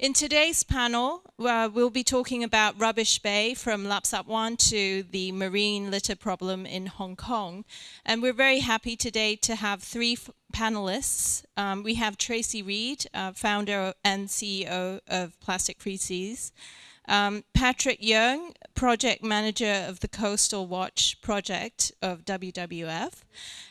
In today's panel, uh, we'll be talking about Rubbish Bay from Lapsang to the marine litter problem in Hong Kong. And we're very happy today to have three panelists. Um, we have Tracey Read, uh, founder and CEO of Plastic Free Seas. Um, Patrick Young, project manager of the Coastal Watch project of WWF.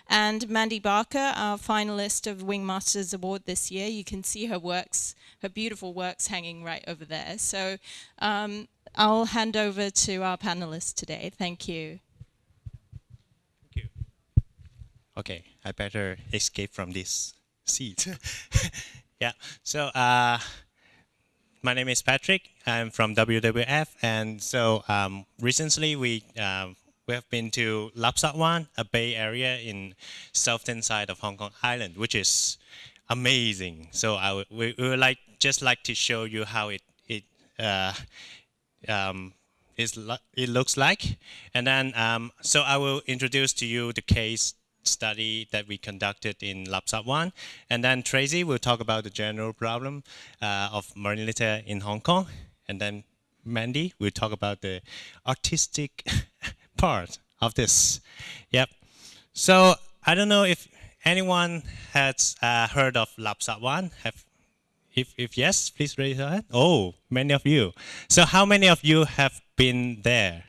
And Mandy Barker, our finalist of Wingmasters Award this year. You can see her works, her beautiful works hanging right over there. So um, I'll hand over to our panelists today. Thank you. Thank you. Okay, I better escape from this seat. yeah, so uh, my name is Patrick. I'm from WWF, and so um, recently we uh, we have been to Lap Sap Wan, a bay area in southern side of Hong Kong Island, which is amazing. So I we, we would like just like to show you how it it uh, um, is it looks like, and then um, so I will introduce to you the case study that we conducted in Sap Wan, and then Tracey will talk about the general problem uh, of marine litter in Hong Kong, and then Mandy will talk about the artistic part of this. Yep. So I don't know if anyone has uh, heard of Sap Wan. Have, if, if yes, please raise your hand. Oh, many of you. So how many of you have been there?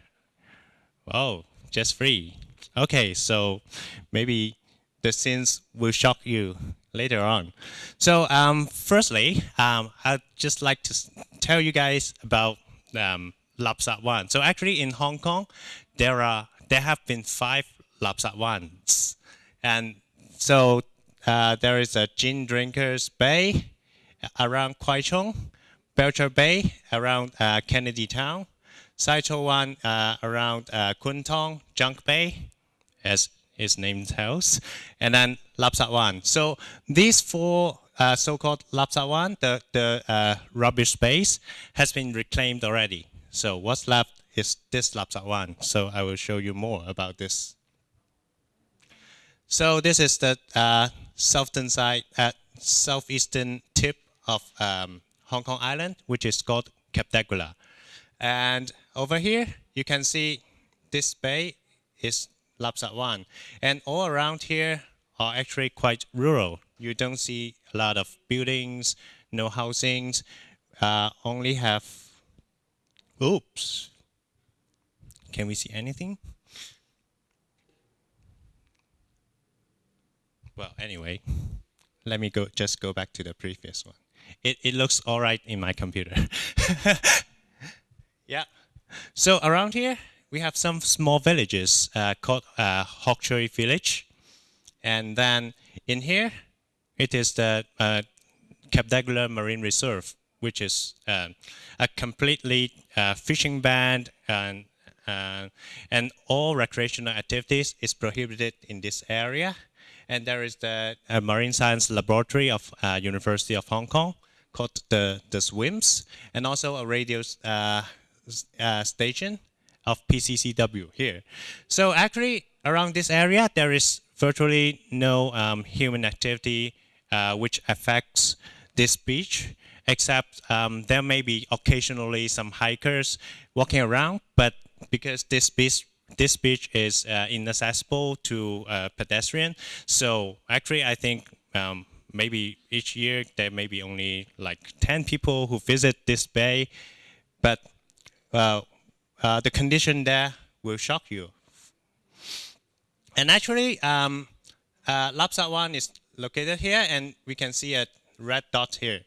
Oh, just three. Okay, so maybe the scenes will shock you later on. So um, firstly, um, I'd just like to tell you guys about um, Lap Sap Wan. So actually in Hong Kong, there are there have been five Lap Sap Wans, and so uh, there is a gin drinkers bay around Kwai Chung, Belcher Bay around uh, Kennedy Town, Sai Tso uh, around uh, Kwun Tong, Junk Bay, as its name tells, and then Lap Sap Wan. So these four uh, so-called Lap Sap Wan, the, the uh, rubbish space, has been reclaimed already. So what's left is this Lap Sap Wan. So I will show you more about this. So this is the uh, southern side, uh, southeastern tip of um, Hong Kong Island, which is called Cape d'Aguilar. And over here, you can see this bay is Lap Sap Wan. And all around here are actually quite rural. You don't see a lot of buildings, no housings, uh, only have, oops, can we see anything? Well, anyway, let me go just go back to the previous one. It, it looks all right in my computer. yeah. So around here, we have some small villages uh, called uh, Hok Tsui Village. And then in here, it is the uh, Cape d'Aguilar Marine Reserve, which is uh, a completely uh, fishing ban and uh, and all recreational activities is prohibited in this area. And there is the uh, Marine Science Laboratory of University of Hong Kong called the, the SWIMS, and also a radio station of PCCW here. So actually, around this area, there is virtually no um, human activity uh, which affects this beach except um, there may be occasionally some hikers walking around, but because this beach this beach is uh, inaccessible to uh, pedestrian. So actually, I think um, maybe each year there may be only like 10 people who visit this bay, but uh, uh the condition there will shock you. And actually, um, uh, Sap Wan is located here, and we can see a red dot here.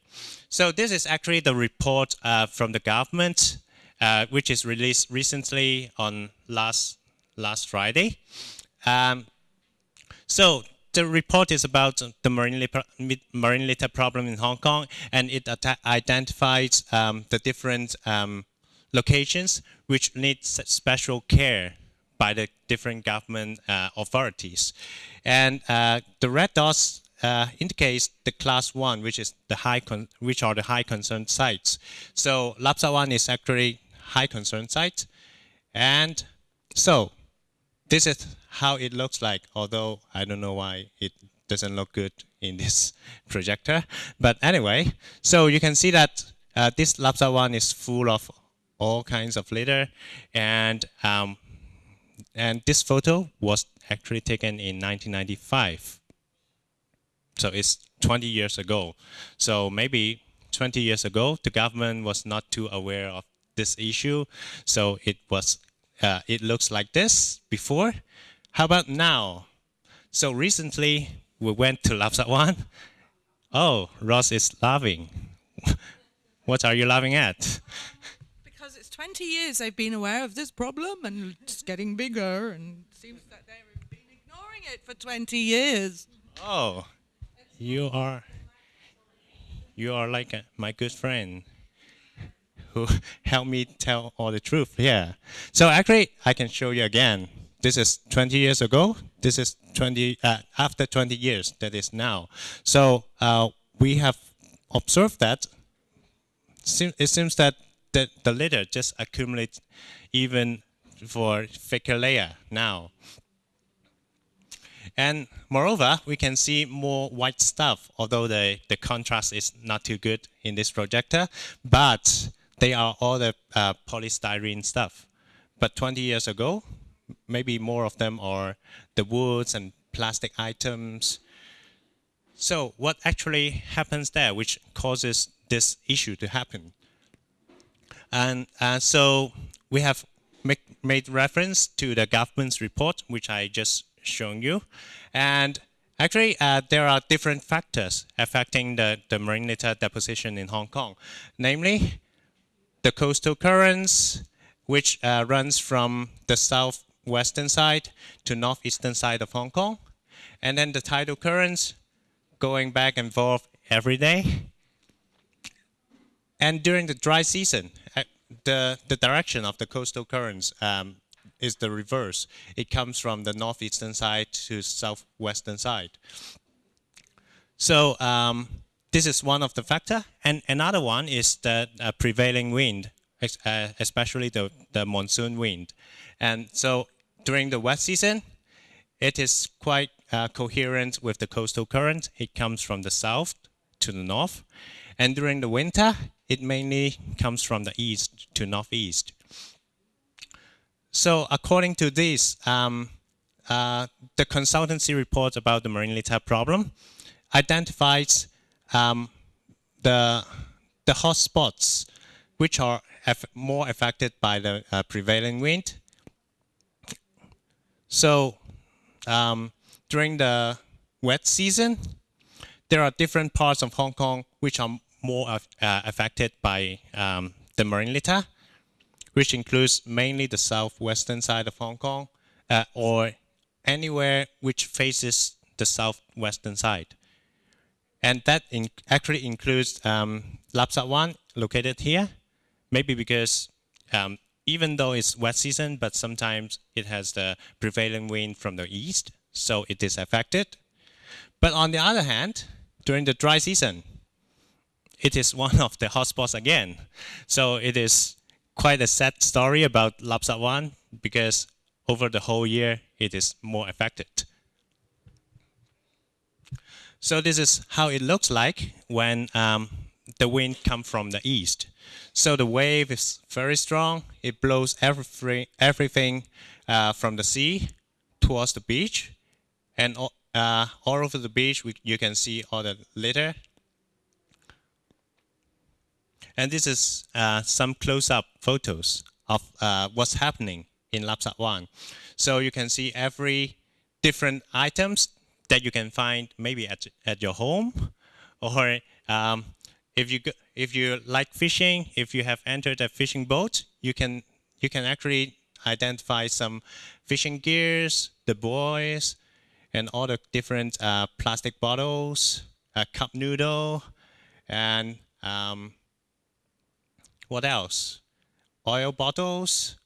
So this is actually the report uh, from the government uh, which is released recently on last last Friday. Um, so the report is about the marine litter, marine litter problem in Hong Kong, and it identifies um, the different um, locations which need special care by the different government uh, authorities. And uh, the red dots uh, indicates the class one, which is the high, which are the high concern sites. So Lap one is actually high concern site. And so this is how it looks like, although I don't know why it doesn't look good in this projector. But anyway, so you can see that uh, this Lap Sap Wan is full of all kinds of litter, and um, and this photo was actually taken in 1995. So it's 20 years ago. So maybe 20 years ago, the government was not too aware of this issue. So it was, uh, it looks like this before. How about now? So recently we went to Lapsang Oh, Ross is laughing. what are you laughing at? Because it's 20 years they've been aware of this problem and it's getting bigger and it seems that they've been ignoring it for 20 years. Oh, you are you are like a, my good friend who helped me tell all the truth. Yeah. So actually, I can show you again. This is 20 years ago. This is 20 uh, after 20 years. That is now. So uh, we have observed that. It seems that the, the litter just accumulates even for thicker layer now. And moreover, we can see more white stuff, although the, the contrast is not too good in this projector, but they are all the uh, polystyrene stuff. But 20 years ago, maybe more of them are the woods and plastic items. So what actually happens there, which causes this issue to happen? And uh, so we have make, made reference to the government's report, which I just shown you. And actually, uh, there are different factors affecting the, the marine litter deposition in Hong Kong. Namely, the coastal currents, which uh, runs from the southwestern side to northeastern side of Hong Kong. And then the tidal currents going back and forth every day. And during the dry season, the, the direction of the coastal currents um, is the reverse. It comes from the northeastern side to southwestern side. So um, this is one of the factor. And another one is the uh, prevailing wind, uh, especially the, the monsoon wind. And so during the wet season, it is quite uh, coherent with the coastal current. It comes from the south to the north. And during the winter, it mainly comes from the east to northeast. So according to this, um, uh, the consultancy report about the marine litter problem identifies um, the the hotspots which are more affected by the uh, prevailing wind. So um, during the wet season, there are different parts of Hong Kong which are more uh, affected by um, the marine litter which includes mainly the southwestern side of Hong Kong uh, or anywhere which faces the southwestern side. And that in actually includes um, Lap Sap Wan located here, maybe because um, even though it's wet season, but sometimes it has the prevailing wind from the east, so it is affected. But on the other hand, during the dry season, it is one of the hotspots again. So it is quite a sad story about Lap Sap Wan because over the whole year it is more affected. So this is how it looks like when um, the wind comes from the east. So the wave is very strong. It blows every, everything uh, from the sea towards the beach. And uh, all over the beach, we, you can see all the litter and this is uh, some close-up photos of uh, what's happening in Lap Sap Wan. So you can see every different items that you can find maybe at, at your home or um, if you if you like fishing, if you have entered a fishing boat, you can you can actually identify some fishing gears, the buoys, and all the different uh, plastic bottles, a cup noodle, and um, what else? Oil bottles,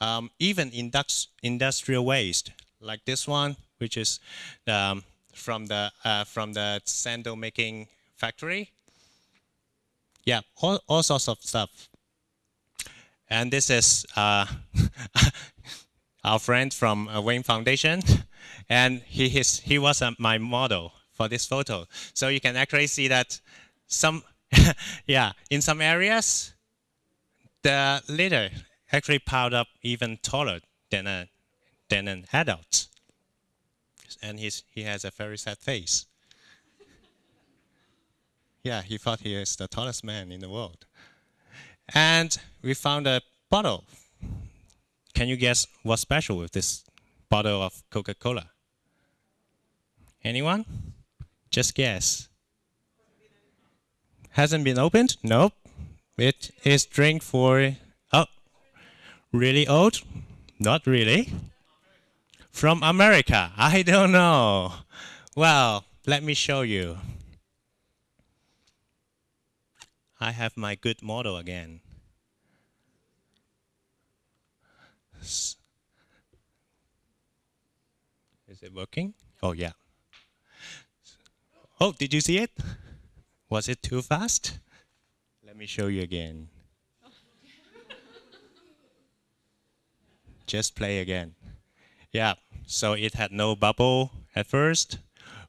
um, even indux industrial waste like this one, which is um, from the uh, from the sandal making factory. Yeah, all, all sorts of stuff. And this is uh, our friend from uh, Wayne Foundation, and he his, he was uh, my model for this photo. So you can actually see that some yeah, in some areas, the litter actually piled up even taller than a than an adult, and he's he has a very sad face. yeah, he thought he is the tallest man in the world. And we found a bottle. Can you guess what's special with this bottle of Coca-Cola? Anyone? Just guess. Hasn't been opened? Nope. It is drink for, oh, really old? Not really. From America? I don't know. Well, let me show you. I have my good model again. Is it working? Oh, yeah. Oh, did you see it? Was it too fast? Let me show you again. Just play again. Yeah, so it had no bubble at first.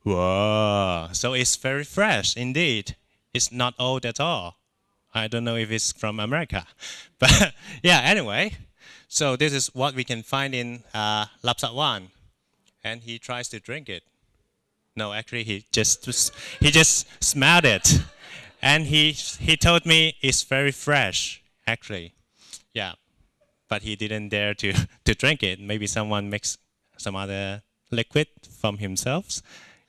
Whoa, so it's very fresh indeed. It's not old at all. I don't know if it's from America. But yeah, anyway, so this is what we can find in uh, Lap Sap Wan. And he tries to drink it. No, actually, he just he just smelled it, and he he told me it's very fresh. Actually, yeah, but he didn't dare to to drink it. Maybe someone mixed some other liquid from himself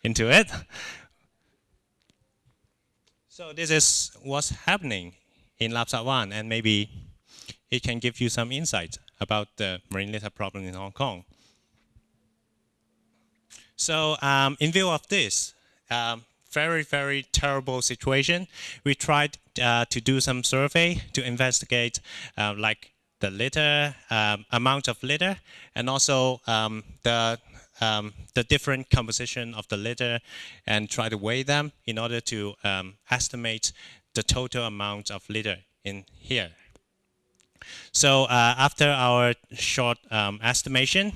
into it. So this is what's happening in Lap Sap Wan, and maybe it can give you some insight about the marine litter problem in Hong Kong. So um, in view of this, um, very, very terrible situation, we tried uh, to do some survey to investigate uh, like the litter, um, amount of litter, and also um, the, um, the different composition of the litter and try to weigh them in order to um, estimate the total amount of litter in here. So uh, after our short estimation,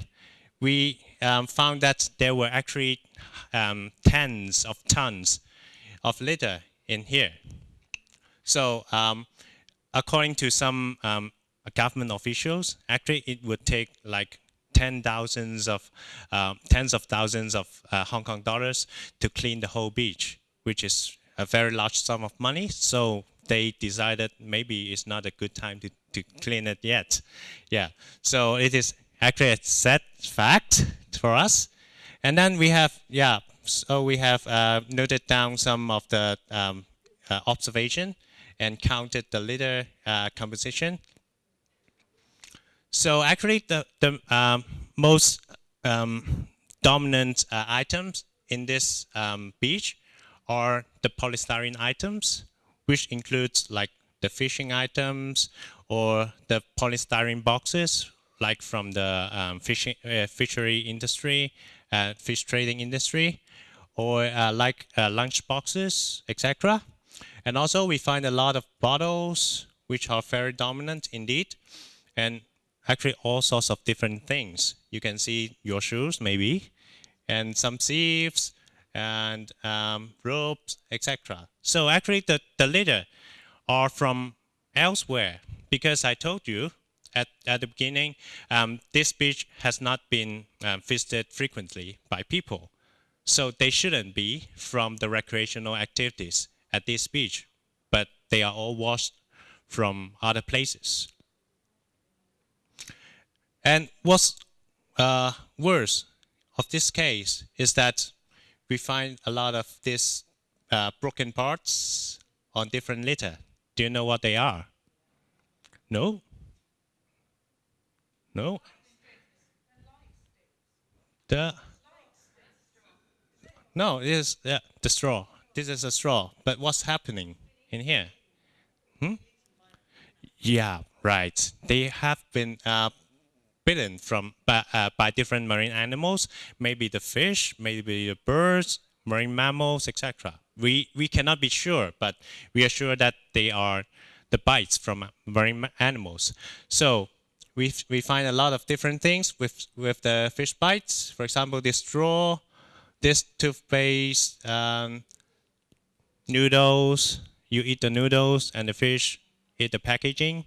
we um, found that there were actually um, tens of tons of litter in here. So um, according to some um, government officials, actually it would take like ten thousands of uh, tens of thousands of uh, Hong Kong dollars to clean the whole beach, which is a very large sum of money. So they decided maybe it's not a good time to, to clean it yet. Yeah, so it is actually a sad fact for us. And then we have, yeah, so we have uh, noted down some of the um, uh, observation and counted the litter uh, composition. So actually the, the um, most um, dominant uh, items in this um, beach are the polystyrene items, which includes like the fishing items or the polystyrene boxes like from the um, fishing, uh, fishery industry, uh, fish trading industry, or uh, like uh, lunch boxes, etc. And also we find a lot of bottles, which are very dominant indeed, and actually all sorts of different things. You can see your shoes, maybe, and some sieves, and um, ropes, etc. So actually the, the litter are from elsewhere, because I told you at, at the beginning, um, this beach has not been um, visited frequently by people. So they shouldn't be from the recreational activities at this beach, but they are all washed from other places. And what's uh, worse of this case is that we find a lot of these uh, broken parts on different litter. Do you know what they are? No? No. The no, it is yeah, the straw. This is a straw. But what's happening in here? Hmm? Yeah, right. They have been uh, bitten from by, uh, by different marine animals. Maybe the fish, maybe the birds, marine mammals, etc. We we cannot be sure, but we are sure that they are the bites from marine animals. So we, we find a lot of different things with, with the fish bites. For example, this straw, this toothpaste, um, noodles, you eat the noodles and the fish eat the packaging.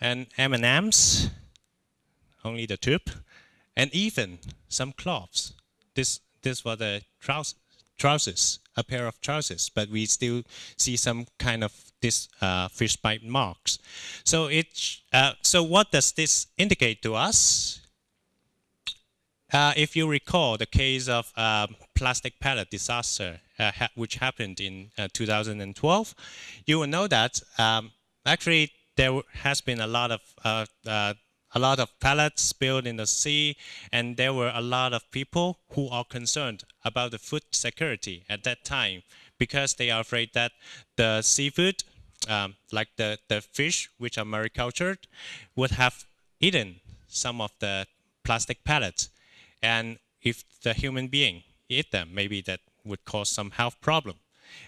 And M&Ms, only the tube, and even some cloths. This this was the trousers, trousers, a pair of trousers, but we still see some kind of this uh, fish bite marks. So it uh, so what does this indicate to us? Uh, if you recall the case of um, plastic pellet disaster, uh, ha which happened in uh, 2012, you will know that um, actually there has been a lot of uh, a lot of pellets spilled in the sea, and there were a lot of people who are concerned about the food security at that time because they are afraid that the seafood, um, like the, the fish which are maricultured, would have eaten some of the plastic pellets and if the human being eat them, maybe that would cause some health problem.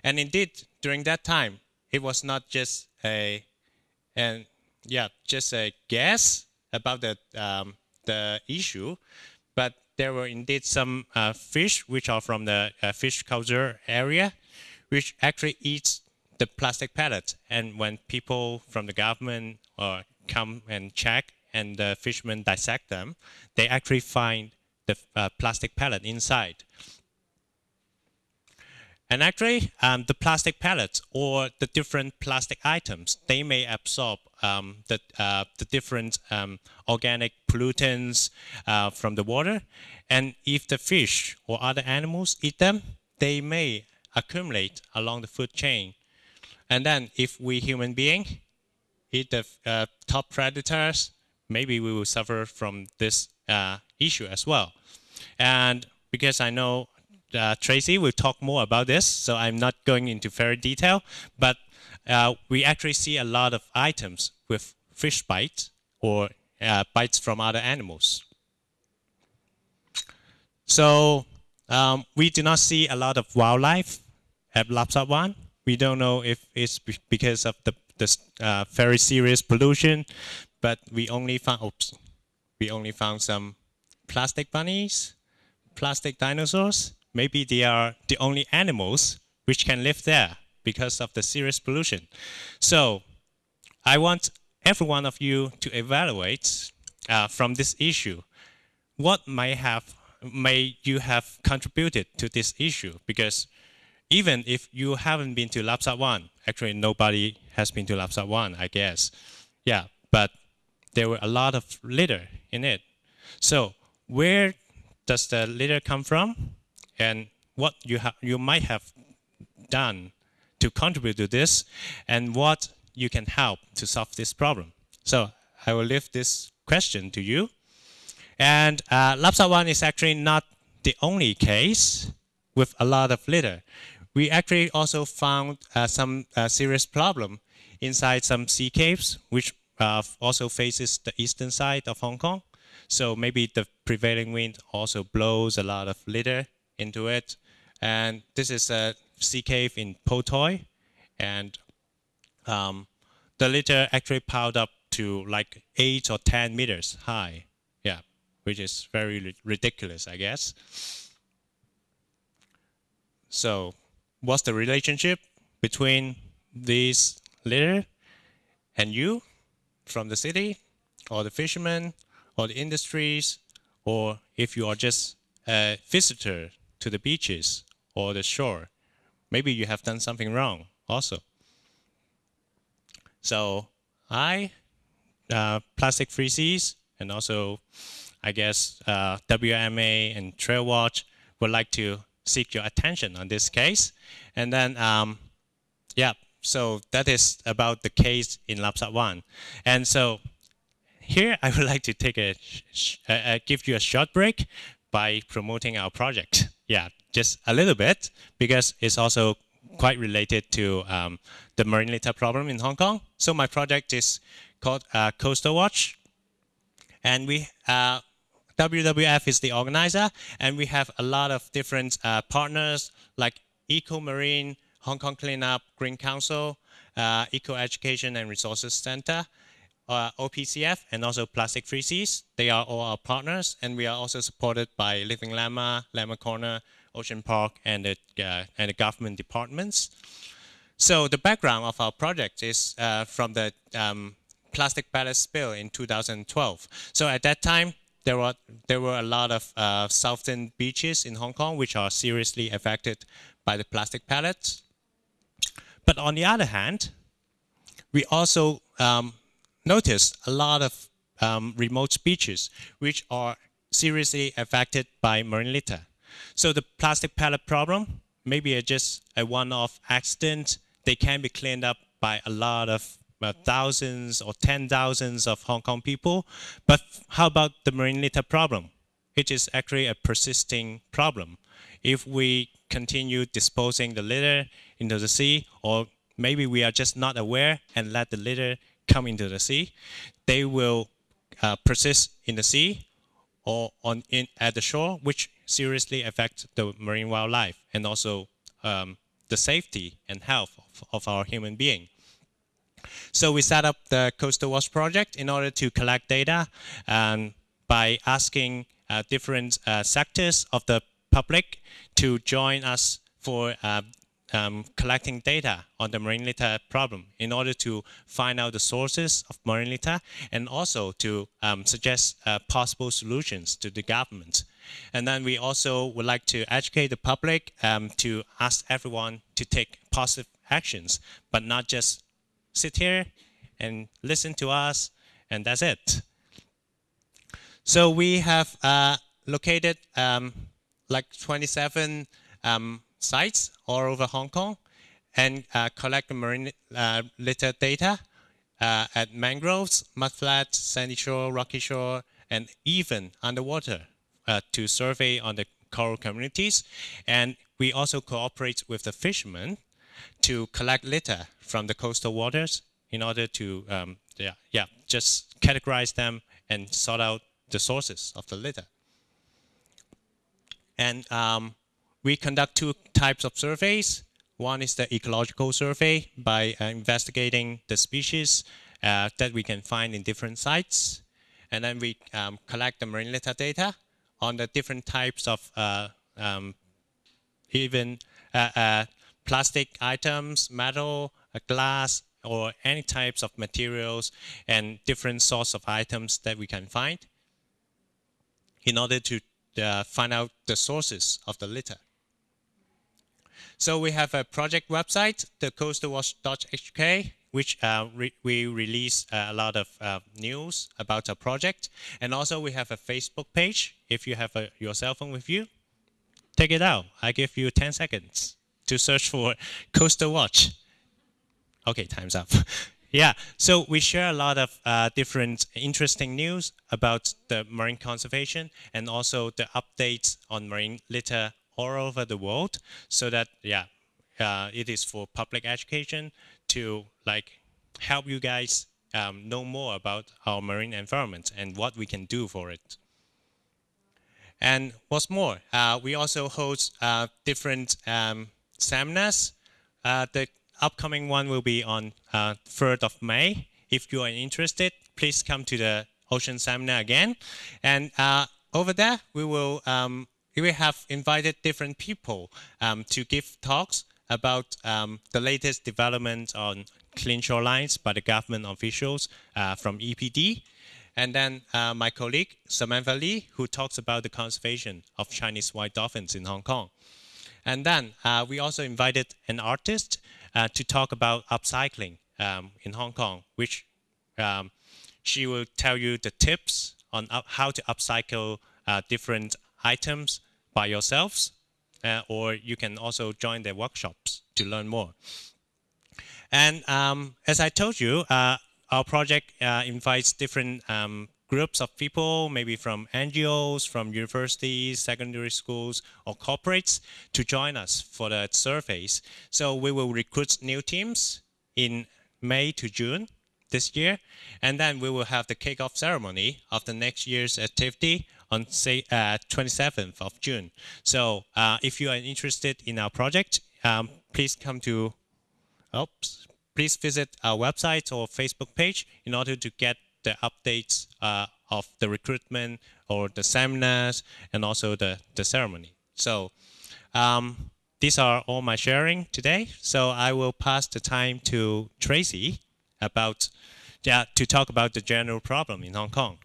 And indeed, during that time, it was not just a, and yeah, just a guess about the um, the issue, but there were indeed some uh, fish which are from the uh, fish culture area, which actually eats the plastic pellets. And when people from the government uh, come and check and the fishermen dissect them, they actually find the uh, plastic pellet inside. And actually, um, the plastic pellets or the different plastic items, they may absorb um, the, uh, the different um, organic pollutants uh, from the water. And if the fish or other animals eat them, they may accumulate along the food chain. And then if we human being eat the uh, top predators, maybe we will suffer from this uh, issue as well. And because I know uh, Tracey will talk more about this, so I'm not going into very detail, but uh, we actually see a lot of items with fish bites or uh, bites from other animals. So um, we do not see a lot of wildlife at Lap Sap Wan. We don't know if it's because of the, the uh, very serious pollution, but we only found oops, we only found some plastic bunnies, plastic dinosaurs. Maybe they are the only animals which can live there because of the serious pollution. So I want every one of you to evaluate uh, from this issue what may have may you have contributed to this issue because even if you haven't been to Lap Sap Wan, actually nobody has been to Lap Sap Wan, I guess. Yeah, but there were a lot of litter in it. So where does the litter come from and what you, have you might have done to contribute to this and what you can help to solve this problem. So I will leave this question to you. And uh, Lap Sap Wan is actually not the only case with a lot of litter. We actually also found uh, some uh, serious problem inside some sea caves, which uh, also faces the eastern side of Hong Kong. So maybe the prevailing wind also blows a lot of litter into it. And this is a sea cave in Po Toi. And um, the litter actually piled up to like 8 or 10 meters high. Yeah, which is very ridiculous, I guess. So what's the relationship between this litter and you from the city or the fishermen or the industries, or if you are just a visitor to the beaches or the shore, maybe you have done something wrong also. So I, uh, Plastic Free Seas, and also I guess uh, WMA and Trailwatch would like to seek your attention on this case. And then, um, yeah, so that is about the case in Lap Sap Wan. And so here, I would like to take a, uh, uh, give you a short break by promoting our project. Yeah, just a little bit, because it's also quite related to um, the marine litter problem in Hong Kong. So my project is called uh, Coastal Watch. And we, uh, WWF is the organizer, and we have a lot of different uh, partners like Eco Marine, Hong Kong Cleanup, Green Council, uh, Eco Education and Resources Center, uh, OPCF and also Plastic Free Seas. They are all our partners, and we are also supported by Living Llama, Llama Corner, Ocean Park, and the, uh, and the government departments. So the background of our project is uh, from the um, plastic pellet spill in 2012. So at that time, there were there were a lot of uh, southern beaches in Hong Kong which are seriously affected by the plastic pellets. But on the other hand, we also um, noticed a lot of um, remote beaches which are seriously affected by marine litter. So the plastic pellet problem, maybe a, just a one-off accident, they can be cleaned up by a lot of uh, thousands or ten thousands of Hong Kong people. But how about the marine litter problem? It is actually a persisting problem. If we continue disposing the litter into the sea, or maybe we are just not aware and let the litter come into the sea, they will uh, persist in the sea or on in, at the shore, which seriously affect the marine wildlife and also um, the safety and health of, of our human being. So we set up the Coastal Watch project in order to collect data um, by asking uh, different uh, sectors of the public to join us for uh, um, collecting data on the marine litter problem in order to find out the sources of marine litter and also to um, suggest uh, possible solutions to the government. And then we also would like to educate the public um, to ask everyone to take positive actions, but not just sit here and listen to us, and that's it. So we have uh, located um, like 27 um, sites all over Hong Kong and uh, collect marine uh, litter data uh, at mangroves, mudflats, sandy shore, rocky shore, and even underwater uh, to survey on the coral communities. And we also cooperate with the fishermen to collect litter from the coastal waters in order to um, yeah, yeah, just categorize them and sort out the sources of the litter. And um, we conduct two types of surveys. One is the ecological survey by uh, investigating the species uh, that we can find in different sites. And then we um, collect the marine litter data on the different types of uh, um, even uh, uh, plastic items, metal, glass, or any types of materials and different sorts of items that we can find in order to uh, find out the sources of the litter. So we have a project website, the coastalwatch.hk, which uh, re we release uh, a lot of uh, news about our project. And also we have a Facebook page. If you have a, your cell phone with you, take it out. I give you 10 seconds to search for Coastal Watch. Okay, time's up. yeah, so we share a lot of uh, different interesting news about the marine conservation and also the updates on marine litter all over the world so that, yeah, uh, it is for public education to like help you guys um, know more about our marine environment and what we can do for it. And what's more, uh, we also host uh, different um, seminars. Uh, the upcoming one will be on uh, 3rd of May. If you are interested, please come to the Ocean Seminar again. And uh, over there, we will um, we have invited different people um, to give talks about um, the latest development on clean shorelines by the government officials uh, from EPD. And then uh, my colleague, Samantha Lee, who talks about the conservation of Chinese white dolphins in Hong Kong. And then uh, we also invited an artist uh, to talk about upcycling um, in Hong Kong, which um, she will tell you the tips on how to upcycle uh, different items by yourselves, uh, or you can also join their workshops to learn more. And um, as I told you, uh, our project uh, invites different um, groups of people, maybe from NGOs, from universities, secondary schools, or corporates to join us for the surveys. So we will recruit new teams in May to June this year, and then we will have the kickoff ceremony of the next year's activity on say uh, 27th of June. So uh, if you are interested in our project, um, please come to, oops, please visit our website or Facebook page in order to get the updates uh, of the recruitment or the seminars and also the, the ceremony. So um, these are all my sharing today. So I will pass the time to Tracey about yeah, to talk about the general problem in Hong Kong.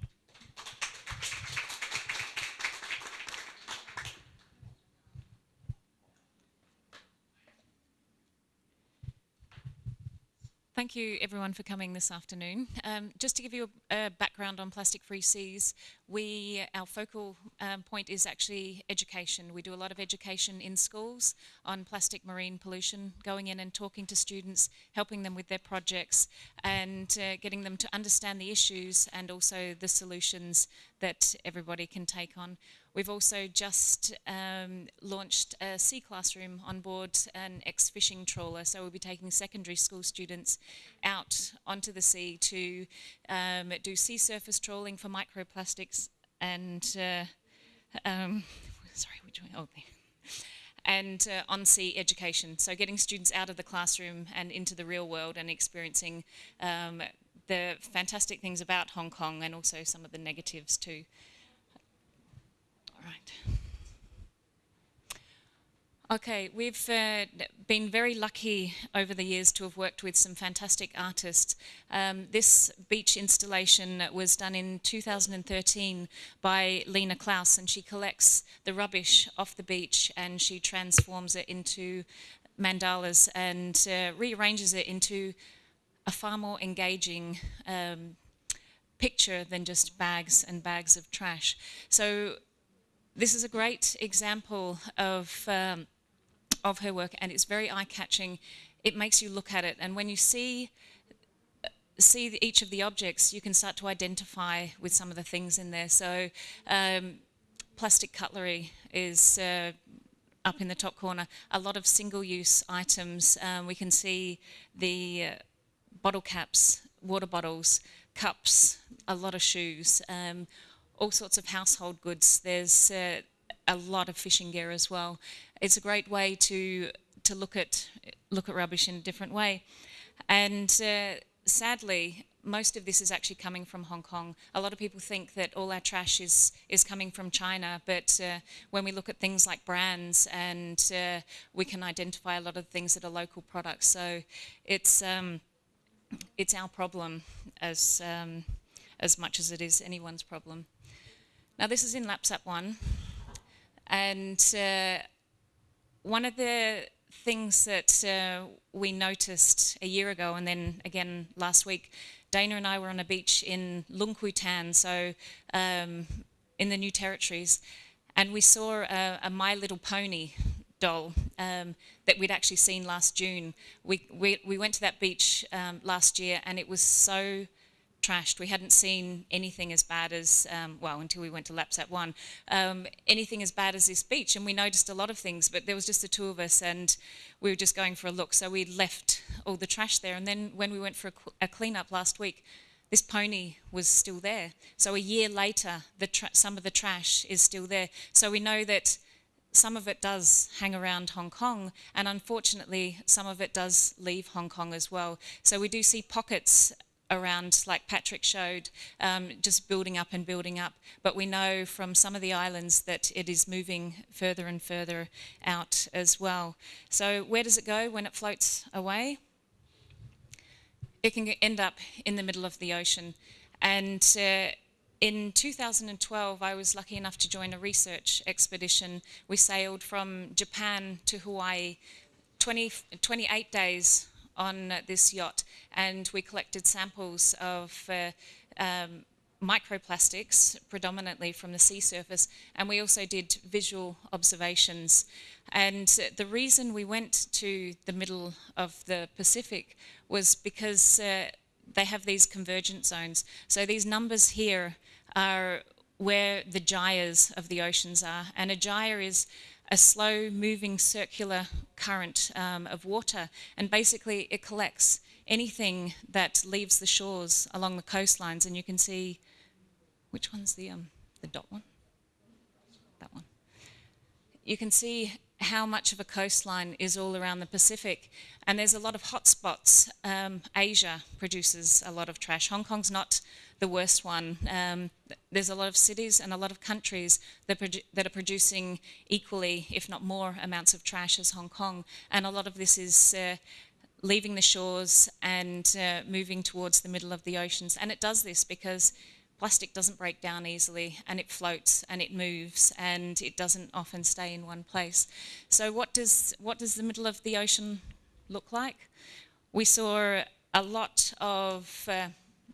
Thank you everyone for coming this afternoon. Um, just to give you a, a, background on Plastic Free Seas, we, our focal um, point is actually education. We do a lot of education in schools on plastic marine pollution, going in and talking to students, helping them with their projects and uh, getting them to understand the issues and also the solutions that everybody can take on. We've also just um, launched a sea classroom on board an ex-fishing trawler, so we'll be taking secondary school students out onto the sea to um, do sea surface trawling for microplastics and, uh, um, sorry, which way? Oh, and uh, on-sea education. So getting students out of the classroom and into the real world and experiencing um, the fantastic things about Hong Kong and also some of the negatives too. Okay, we've uh, been very lucky over the years to have worked with some fantastic artists. Um, this beach installation was done in 2013 by Lena Klaus and she collects the rubbish off the beach and she transforms it into mandalas and uh, rearranges it into a far more engaging um, picture than just bags and bags of trash. So this is a great example of, um, of her work and it's very eye-catching. It makes you look at it and when you see see each of the objects, you can start to identify with some of the things in there. So um, plastic cutlery is uh, up in the top corner. A lot of single-use items. Um, we can see the uh, bottle caps, water bottles, cups, a lot of shoes. Um, all sorts of household goods. There's uh, a lot of fishing gear as well. It's a great way to to look at look at rubbish in a different way. And uh, sadly, most of this is actually coming from Hong Kong. A lot of people think that all our trash is is coming from China, but uh, when we look at things like brands, and uh, we can identify a lot of things that are local products. So it's um, it's our problem as um, as much as it is anyone's problem. Now this is in Lap Sap Wan and uh, one of the things that uh, we noticed a year ago and then again last week, Dana and I were on a beach in Lung Kwu so um, in the New Territories, and we saw a, a My Little Pony doll um, that we'd actually seen last June. We, we, we went to that beach um, last year and it was so trashed. We hadn't seen anything as bad as, um, well, until we went to Lap Sap Wan, um, anything as bad as this beach. And we noticed a lot of things, but there was just the two of us and we were just going for a look. So we left all the trash there. And then when we went for a, a cleanup last week, this pony was still there. So a year later, some of the trash is still there. So we know that some of it does hang around Hong Kong, and unfortunately, some of it does leave Hong Kong as well. So we do see pockets around, like Patrick showed, um, just building up and building up. But we know from some of the islands that it is moving further and further out as well. So where does it go when it floats away? It can end up in the middle of the ocean. And uh, in 2012, I was lucky enough to join a research expedition. We sailed from Japan to Hawaii, 20, 28 days on this yacht and we collected samples of uh, um, microplastics, predominantly from the sea surface, and we also did visual observations. And the reason we went to the middle of the Pacific was because uh, they have these convergent zones. So these numbers here are where the gyres of the oceans are, and a gyre is a slow moving circular current um, of water and basically it collects anything that leaves the shores along the coastlines and you can see which one's the um, the dot one? That one. You can see how much of a coastline is all around the Pacific. And there's a lot of hotspots. Um, Asia produces a lot of trash. Hong Kong's not the worst one. Um, there's a lot of cities and a lot of countries that, that, are producing equally, if not more, amounts of trash as Hong Kong. And a lot of this is uh, leaving the shores and uh, moving towards the middle of the oceans. And it does this because plastic doesn't break down easily and it floats and it moves and it doesn't often stay in one place. So what does, what does the middle of the ocean look like? We saw a lot of uh,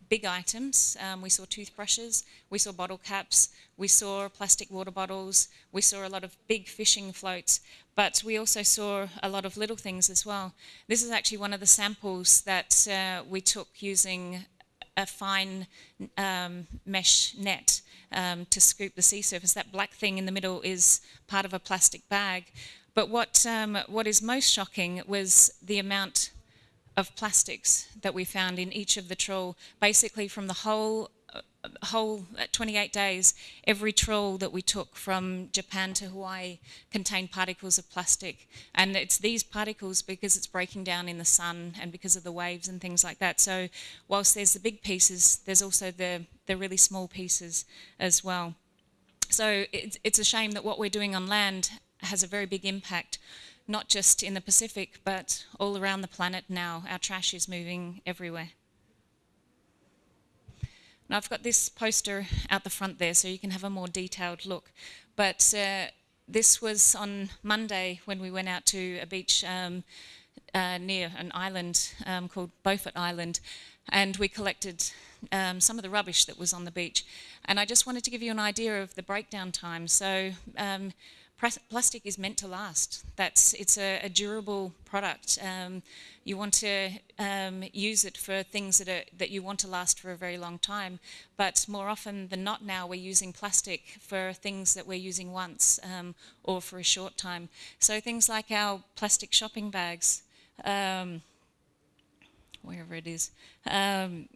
big items. Um, we saw toothbrushes, we saw bottle caps, we saw plastic water bottles, we saw a lot of big fishing floats, but we also saw a lot of little things as well. This is actually one of the samples that uh, we took using a fine um, mesh net um, to scoop the sea surface. That black thing in the middle is part of a plastic bag. But what, um, what is most shocking was the amount of plastics that we found in each of the trawl, basically from the whole whole uh, 28 days, every trawl that we took from Japan to Hawaii contained particles of plastic. And it's these particles because it's breaking down in the sun and because of the waves and things like that. So whilst there's the big pieces, there's also the, the really small pieces as well. So it's, it's a shame that what we're doing on land has a very big impact, not just in the Pacific, but all around the planet now. Our trash is moving everywhere. Now I've got this poster out the front there so you can have a more detailed look. But uh, this was on Monday when we went out to a beach um, uh, near an island um, called Beaufort Island and we collected um, some of the rubbish that was on the beach. And I just wanted to give you an idea of the breakdown time. So um, plastic is meant to last. That's it's a, a durable product. Um, you want to um, use it for things that are that you want to last for a very long time. But more often than not, now we're using plastic for things that we're using once um, or for a short time. So things like our plastic shopping bags, um, wherever it is, um,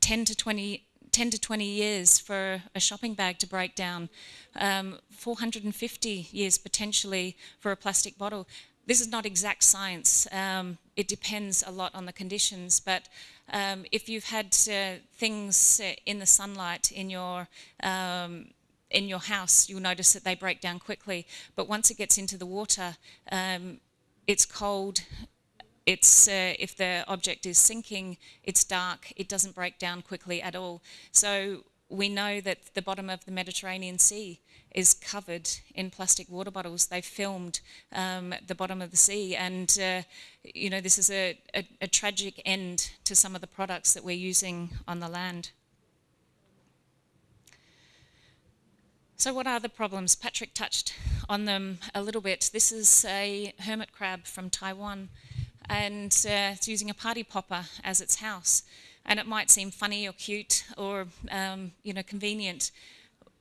10 to 20 10 to 20 years for a shopping bag to break down, um, 450 years potentially for a plastic bottle. This is not exact science. Um, it depends a lot on the conditions, but um, if you've had uh, things uh, in the sunlight in your um, in your house, you'll notice that they break down quickly. But once it gets into the water, um, it's cold, it's, uh, if the object is sinking, it's dark, it doesn't break down quickly at all. So we know that the bottom of the Mediterranean Sea is covered in plastic water bottles. They filmed um, the bottom of the sea and, uh, you know, this is a, a, a tragic end to some of the products that we're using on the land. So what are the problems? Patrick touched on them a little bit. This is a hermit crab from Taiwan and uh, it's using a party popper as its house. And it might seem funny or cute or um, you know convenient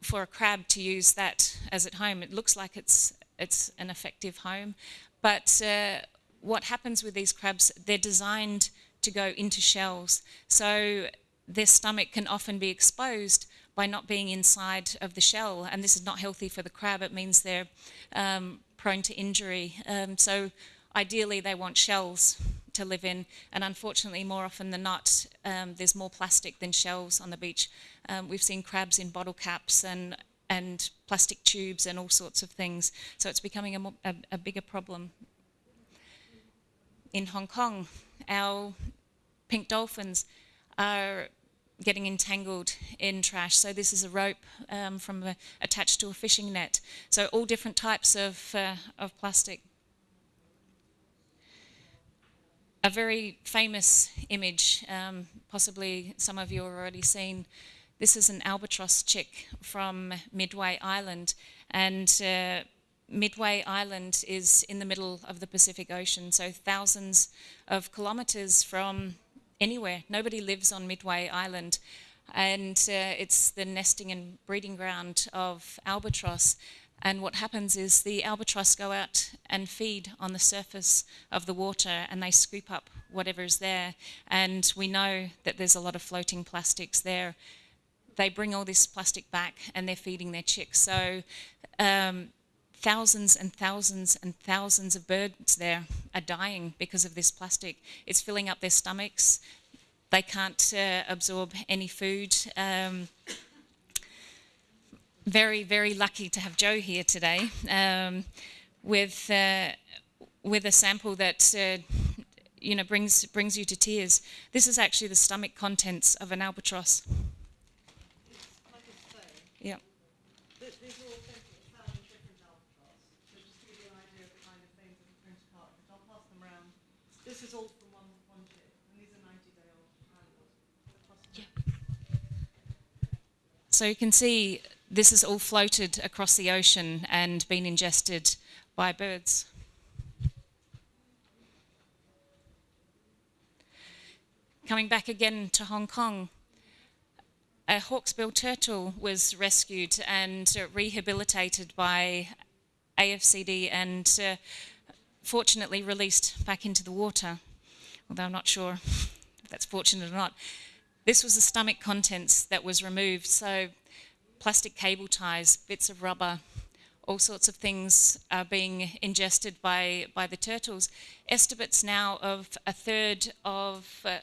for a crab to use that as at home. It looks like it's it's an effective home, but uh, what happens with these crabs? They're designed to go into shells, so their stomach can often be exposed by not being inside of the shell, and this is not healthy for the crab. It means they're um, prone to injury. Um, so ideally they want shells to live in, and unfortunately, more often than not, um, there's more plastic than shells on the beach. Um, we've seen crabs in bottle caps and and plastic tubes and all sorts of things. So it's becoming a, a, a bigger problem. In Hong Kong, our pink dolphins are getting entangled in trash. So this is a rope um, from a, attached to a fishing net. So all different types of, uh, of plastic a very famous image, um, possibly some of you have already seen. This is an albatross chick from Midway Island, and uh, Midway Island is in the middle of the Pacific Ocean, so thousands of kilometers from anywhere. Nobody lives on Midway Island, and uh, it's the nesting and breeding ground of albatross. And what happens is the albatross go out and feed on the surface of the water and they scoop up whatever is there. And we know that there's a lot of floating plastics there. They bring all this plastic back and they're feeding their chicks. So um, thousands and thousands and thousands of birds there are dying because of this plastic. It's filling up their stomachs. They can't uh, absorb any food. Um, very, very lucky to have Joe here today um, with, uh, with a sample that uh, you know, brings, brings you to tears. This is actually the stomach contents of an albatross. Like I say, Yeah. th- these are all things that are found in different albatross. So just to give you an idea of the kind of things that are printed apart, but I'll pass them around. This is all from one, one tip, and these are 90 day old animals. Across So you can see this has all floated across the ocean and been ingested by birds. Coming back again to Hong Kong, a hawksbill turtle was rescued and uh, rehabilitated by AFCD and uh, fortunately released back into the water, although I'm not sure if that's fortunate or not. This was the stomach contents that was removed, so plastic cable ties, bits of rubber, all sorts of things are being ingested by, by the turtles. Estimates now of a third of uh,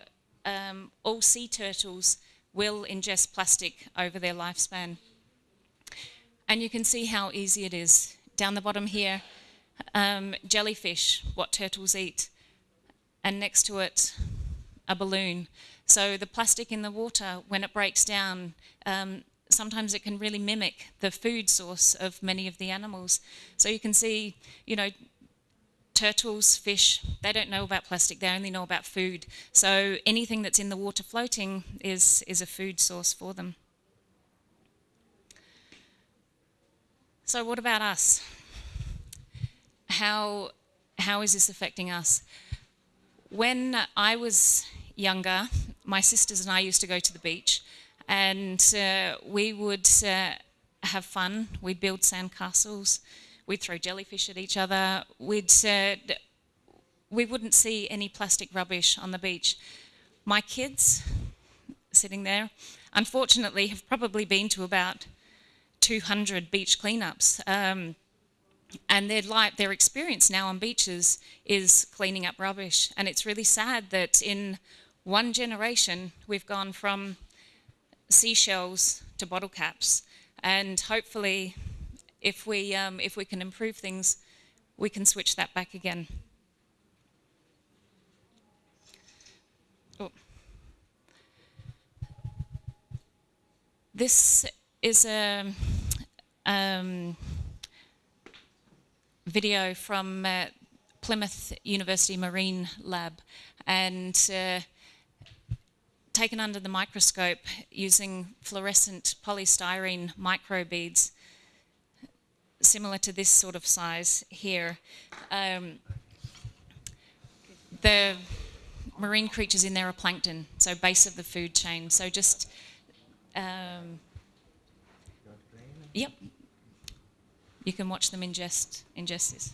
um, all sea turtles will ingest plastic over their lifespan. And you can see how easy it is. Down the bottom here, um, jellyfish, what turtles eat, and next to it, a balloon. So the plastic in the water, when it breaks down, um, sometimes it can really mimic the food source of many of the animals. So you can see, you know, turtles, fish, they don't know about plastic, they only know about food. So anything that's in the water floating is, is a food source for them. So what about us? How, how is this affecting us? When I was younger, my sisters and I used to go to the beach and uh, we would uh, have fun. We'd build sandcastles. We'd throw jellyfish at each other. We'd, uh, we wouldn't see any plastic rubbish on the beach. My kids, sitting there, unfortunately have probably been to about 200 beach cleanups. Um, and their life, their experience now on beaches is cleaning up rubbish. And it's really sad that in one generation we've gone from seashells to bottle caps. And hopefully, if we, um, if we can improve things, we can switch that back again. Oh. This is a um, video from uh, Plymouth University Marine Lab, and uh, taken under the microscope using fluorescent polystyrene microbeads, similar to this sort of size here. Um, the marine creatures in there are plankton, so base of the food chain. So just, um, yep, you can watch them ingest, ingest this.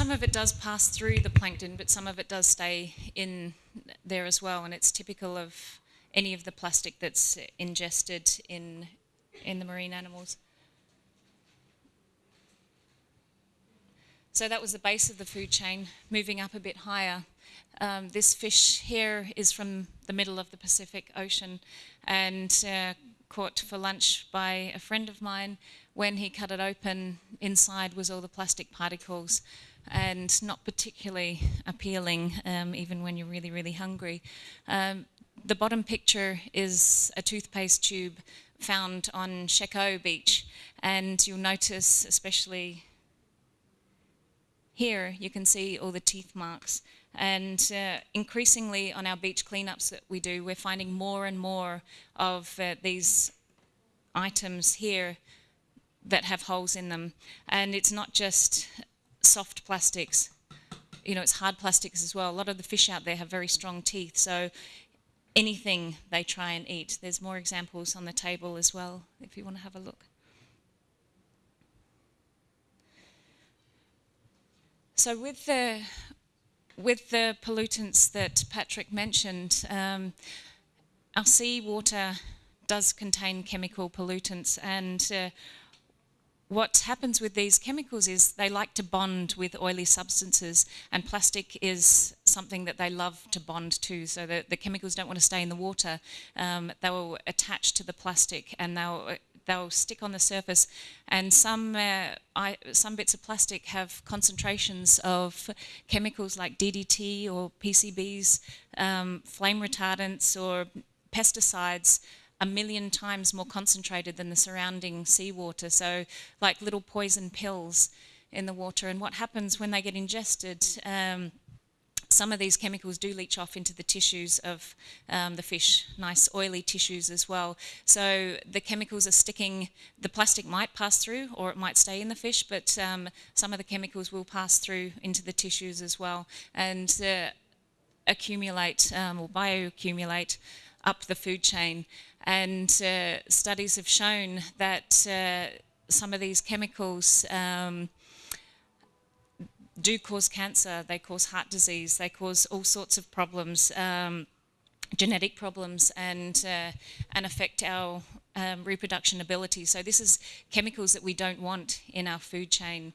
Some of it does pass through the plankton, but some of it does stay in there as well, and it's typical of any of the plastic that's ingested in in the marine animals. So that was the base of the food chain. Moving up a bit higher, um, this fish here is from the middle of the Pacific Ocean and uh, caught for lunch by a friend of mine. When he cut it open, inside was all the plastic particles and not particularly appealing, um, even when you're really, really hungry. Um, the bottom picture is a toothpaste tube found on Shek O Beach, and you'll notice, especially here, you can see all the teeth marks. And uh, increasingly on our beach cleanups that we do, we're finding more and more of uh, these items here that have holes in them. And it's not just soft plastics, you know, it's hard plastics as well. A lot of the fish out there have very strong teeth, so anything they try and eat. There's more examples on the table as well, if you want to have a look. So with the with the pollutants that Patrick mentioned, um, our seawater does contain chemical pollutants and uh, what happens with these chemicals is they like to bond with oily substances and plastic is something that they love to bond to so that the chemicals don't want to stay in the water. Um, they will attach to the plastic and they'll they'll stick on the surface. And some uh, I, some bits of plastic have concentrations of chemicals like DDT or PCBs um, flame retardants or pesticides a million times more concentrated than the surrounding seawater, so like little poison pills in the water. And what happens when they get ingested, um, some of these chemicals do leach off into the tissues of um, the fish, nice oily tissues as well. So the chemicals are sticking, the plastic might pass through or it might stay in the fish, but um, some of the chemicals will pass through into the tissues as well and uh, accumulate um, or bioaccumulate up the food chain. And uh, studies have shown that uh, some of these chemicals um, do cause cancer, they cause heart disease, they cause all sorts of problems, um, genetic problems, and, uh, and affect our um, reproduction ability. So this is chemicals that we don't want in our food chain.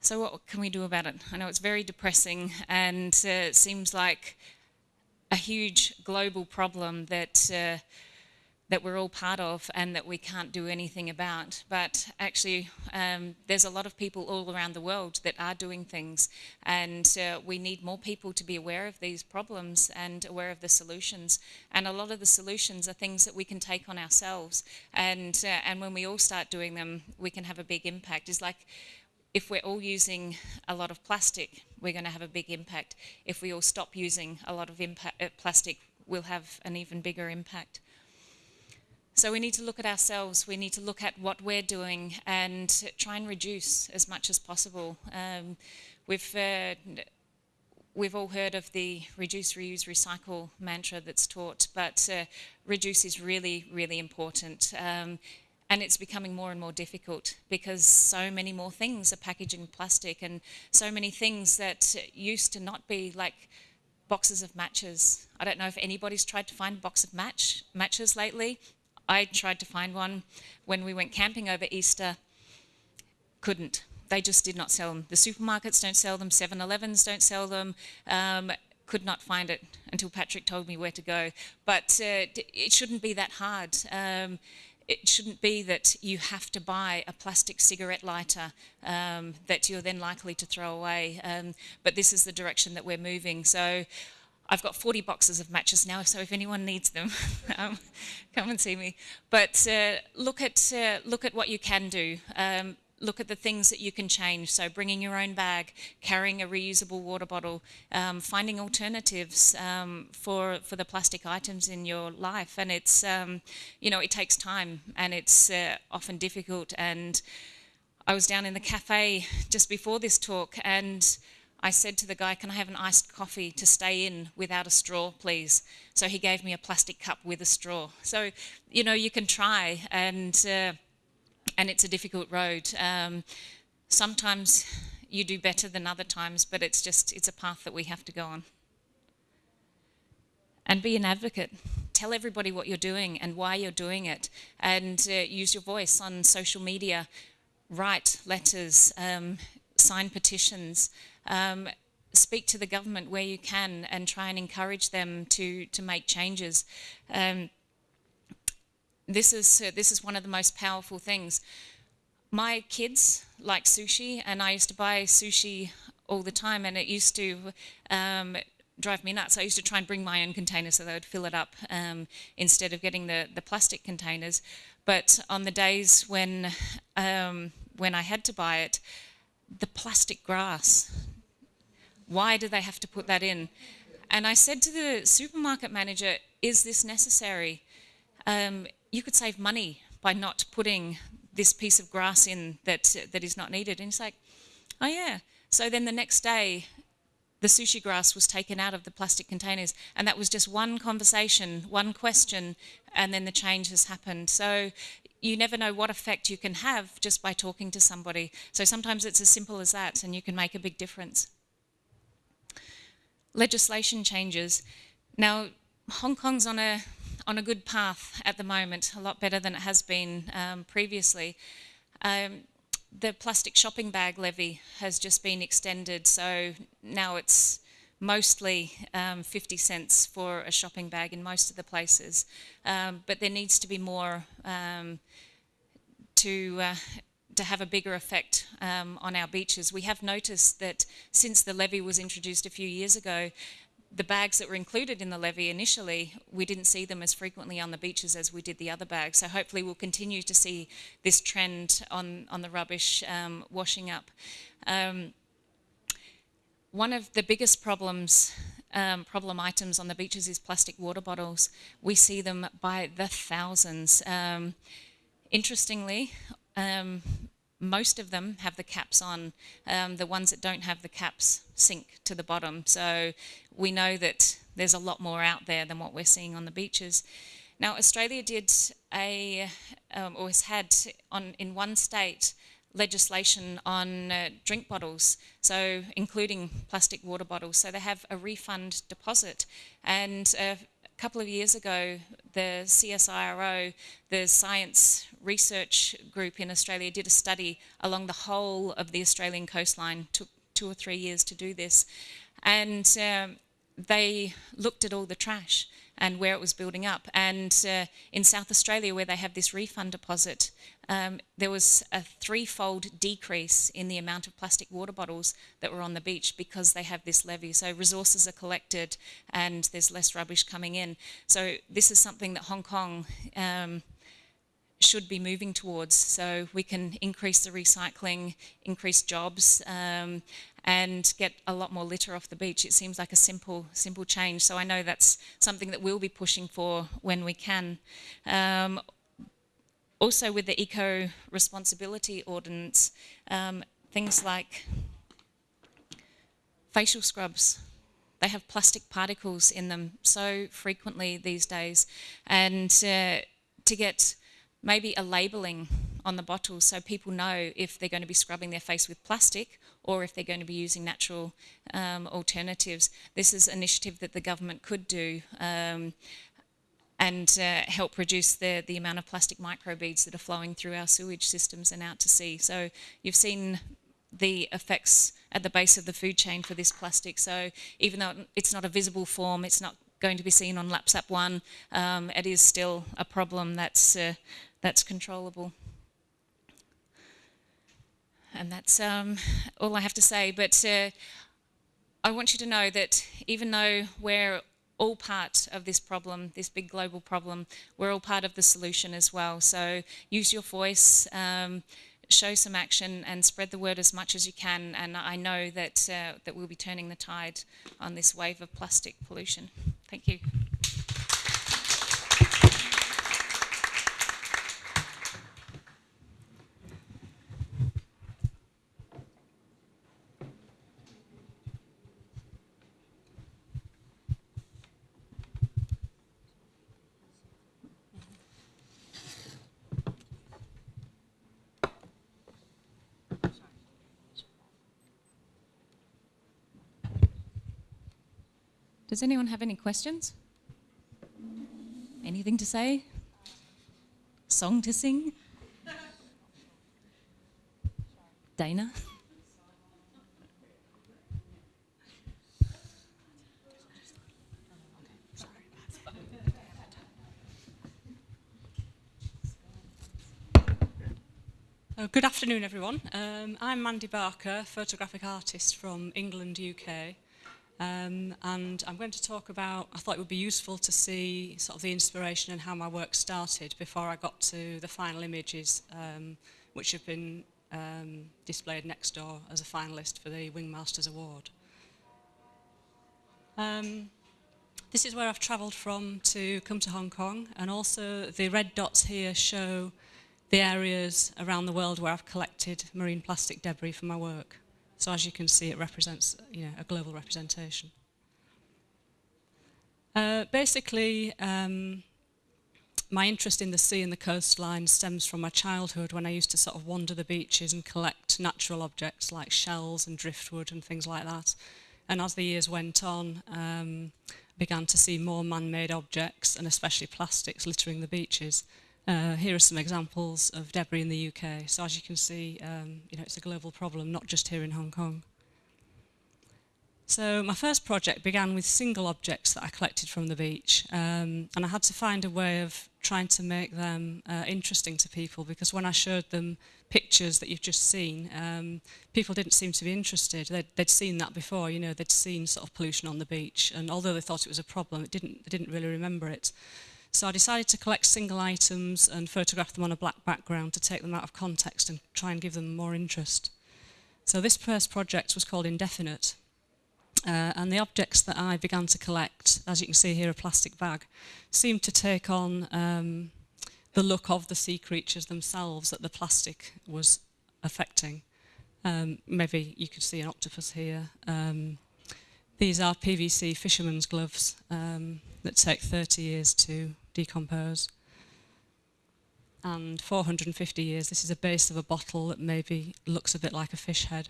So what can we do about it? I know it's very depressing and uh, it seems like a huge global problem that uh, that we're all part of and that we can't do anything about. But actually, um, there's a lot of people all around the world that are doing things, and uh, we need more people to be aware of these problems and aware of the solutions. And a lot of the solutions are things that we can take on ourselves, and uh, and when we all start doing them, we can have a big impact. It's like if we're all using a lot of plastic, we're going to have a big impact. If we all stop using a lot of impact, uh, plastic, we'll have an even bigger impact. So we need to look at ourselves, we need to look at what we're doing and try and reduce as much as possible. Um, we've, uh, we've all heard of the reduce, reuse, recycle mantra that's taught, but uh, reduce is really, really important. Um, and it's becoming more and more difficult because so many more things are packaged in plastic and so many things that used to not be like boxes of matches. I don't know if anybody's tried to find a box of match matches lately. I tried to find one when we went camping over Easter. Couldn't. They just did not sell them. The supermarkets don't sell them. 7-Elevens don't sell them. Um, could not find it until Patrick told me where to go. But uh, it shouldn't be that hard. Um, it shouldn't be that you have to buy a plastic cigarette lighter um, that you're then likely to throw away. Um, but this is the direction that we're moving. So I've got 40 boxes of matches now, so if anyone needs them, um, come and see me. But uh, look, at, uh, look at what you can do. Look at the things that you can change. So bringing your own bag, carrying a reusable water bottle, um, finding alternatives um, for for the plastic items in your life. And it's um, you know it takes time and it's uh, often difficult. And I was down in the cafe just before this talk and. I said to the guy, can I have an iced coffee to stay in without a straw, please? So he gave me a plastic cup with a straw. So, you know, you can try and uh, and it's a difficult road. Um, sometimes you do better than other times, but it's just, it's a path that we have to go on. And be an advocate. Tell everybody what you're doing and why you're doing it, and uh, use your voice on social media. Write letters, um, sign petitions, um, speak to the government where you can, and try and encourage them to to make changes. Um, this is uh, this is one of the most powerful things. My kids like sushi, and I used to buy sushi all the time, and it used to um, drive me nuts. I used to try and bring my own containers so they would fill it up um, instead of getting the, the plastic containers. But on the days when um, when I had to buy it, the plastic grass. Why do they have to put that in? And I said to the supermarket manager, "Is this necessary? Um, you could save money by not putting this piece of grass in that that is not needed." And he's like, "Oh yeah." So then the next day, the sushi grass was taken out of the plastic containers. And that was just one conversation, one question, and then the change has happened. So you never know what effect you can have just by talking to somebody. So sometimes it's as simple as that, and you can make a big difference. Legislation changes. Now, Hong Kong's on a on a good path at the moment, a lot better than it has been um, previously. Um, the plastic shopping bag levy has just been extended, so now it's mostly um, 50 cents for a shopping bag in most of the places. Um, but there needs to be more um, to, uh, to have a bigger effect um, on our beaches. We have noticed that since the levy was introduced a few years ago, the bags that were included in the levy initially, we didn't see them as frequently on the beaches as we did the other bags. So hopefully we'll continue to see this trend on, on the rubbish um, washing up. Um, one of the biggest problems, um, problem items on the beaches is plastic water bottles. We see them by the thousands. Um, interestingly, um, most of them have the caps on. Um, the ones that don't have the caps sink to the bottom. So we know that there's a lot more out there than what we're seeing on the beaches. Now, Australia did a, um, or has had on in one state legislation on uh, drink bottles, so including plastic water bottles. So they have a refund deposit. And a couple of years ago, the CSIRO, the Science Research Group in Australia, did a study along the whole of the Australian coastline. Took two or three years to do this, and um, they looked at all the trash and where it was building up. And uh, in South Australia, where they have this refund deposit, um, there was a threefold decrease in the amount of plastic water bottles that were on the beach because they have this levy. So resources are collected and there's less rubbish coming in. So this is something that Hong Kong um, should be moving towards so we can increase the recycling, increase jobs, um, and get a lot more litter off the beach. It seems like a simple, simple change. So I know that's something that we'll be pushing for when we can. Um, also with the eco responsibility ordinance, um, things like facial scrubs. They have plastic particles in them so frequently these days. And uh, to get maybe a labelling on the bottle so people know if they're going to be scrubbing their face with plastic or if they're going to be using natural um, alternatives. This is an initiative that the government could do um, and uh, help reduce the, the amount of plastic microbeads that are flowing through our sewage systems and out to sea. So you've seen the effects at the base of the food chain for this plastic. So even though it's not a visible form, it's not going to be seen on Lap Sap Wan, um, it is still a problem that's, uh, that's controllable. And that's um, all I have to say. But uh, I want you to know that even though we're all part of this problem, this big global problem, we're all part of the solution as well. So use your voice, um, show some action and spread the word as much as you can. And I know that, uh, that we'll be turning the tide on this wave of plastic pollution. Thank you. Does anyone have any questions? Anything to say? Song to sing? Dana? Uh, good afternoon, everyone. Um, I'm Mandy Barker, photographic artist from England, UK. Um, and I'm going to talk about, I thought it would be useful to see sort of the inspiration and how my work started before I got to the final images, um, which have been um, displayed next door as a finalist for the Wingmasters Award. Um, this is where I've travelled from to come to Hong Kong, and also the red dots here show the areas around the world where I've collected marine plastic debris for my work. So as you can see, it represents you know, a global representation. Uh, basically, um, my interest in the sea and the coastline stems from my childhood when I used to sort of wander the beaches and collect natural objects like shells and driftwood and things like that. And as the years went on, um, began to see more man-made objects and especially plastics littering the beaches. Uh, here are some examples of debris in the UK. So as you can see, um, you know, it's a global problem, not just here in Hong Kong. So my first project began with single objects that I collected from the beach um, and I had to find a way of trying to make them uh, interesting to people because when I showed them pictures that you've just seen, um, people didn't seem to be interested. They'd, they'd seen that before, you know, they'd seen sort of pollution on the beach and although they thought it was a problem, it didn't, they didn't really remember it. So I decided to collect single items and photograph them on a black background to take them out of context and try and give them more interest. So this first project was called Indefinite. Uh, and the objects that I began to collect, as you can see here, a plastic bag, seemed to take on um, the look of the sea creatures themselves that the plastic was affecting. Um, maybe you could see an octopus here. Um, these are PVC fisherman's gloves um, that take 30 years to decompose. And 450 years, this is a base of a bottle that maybe looks a bit like a fish head.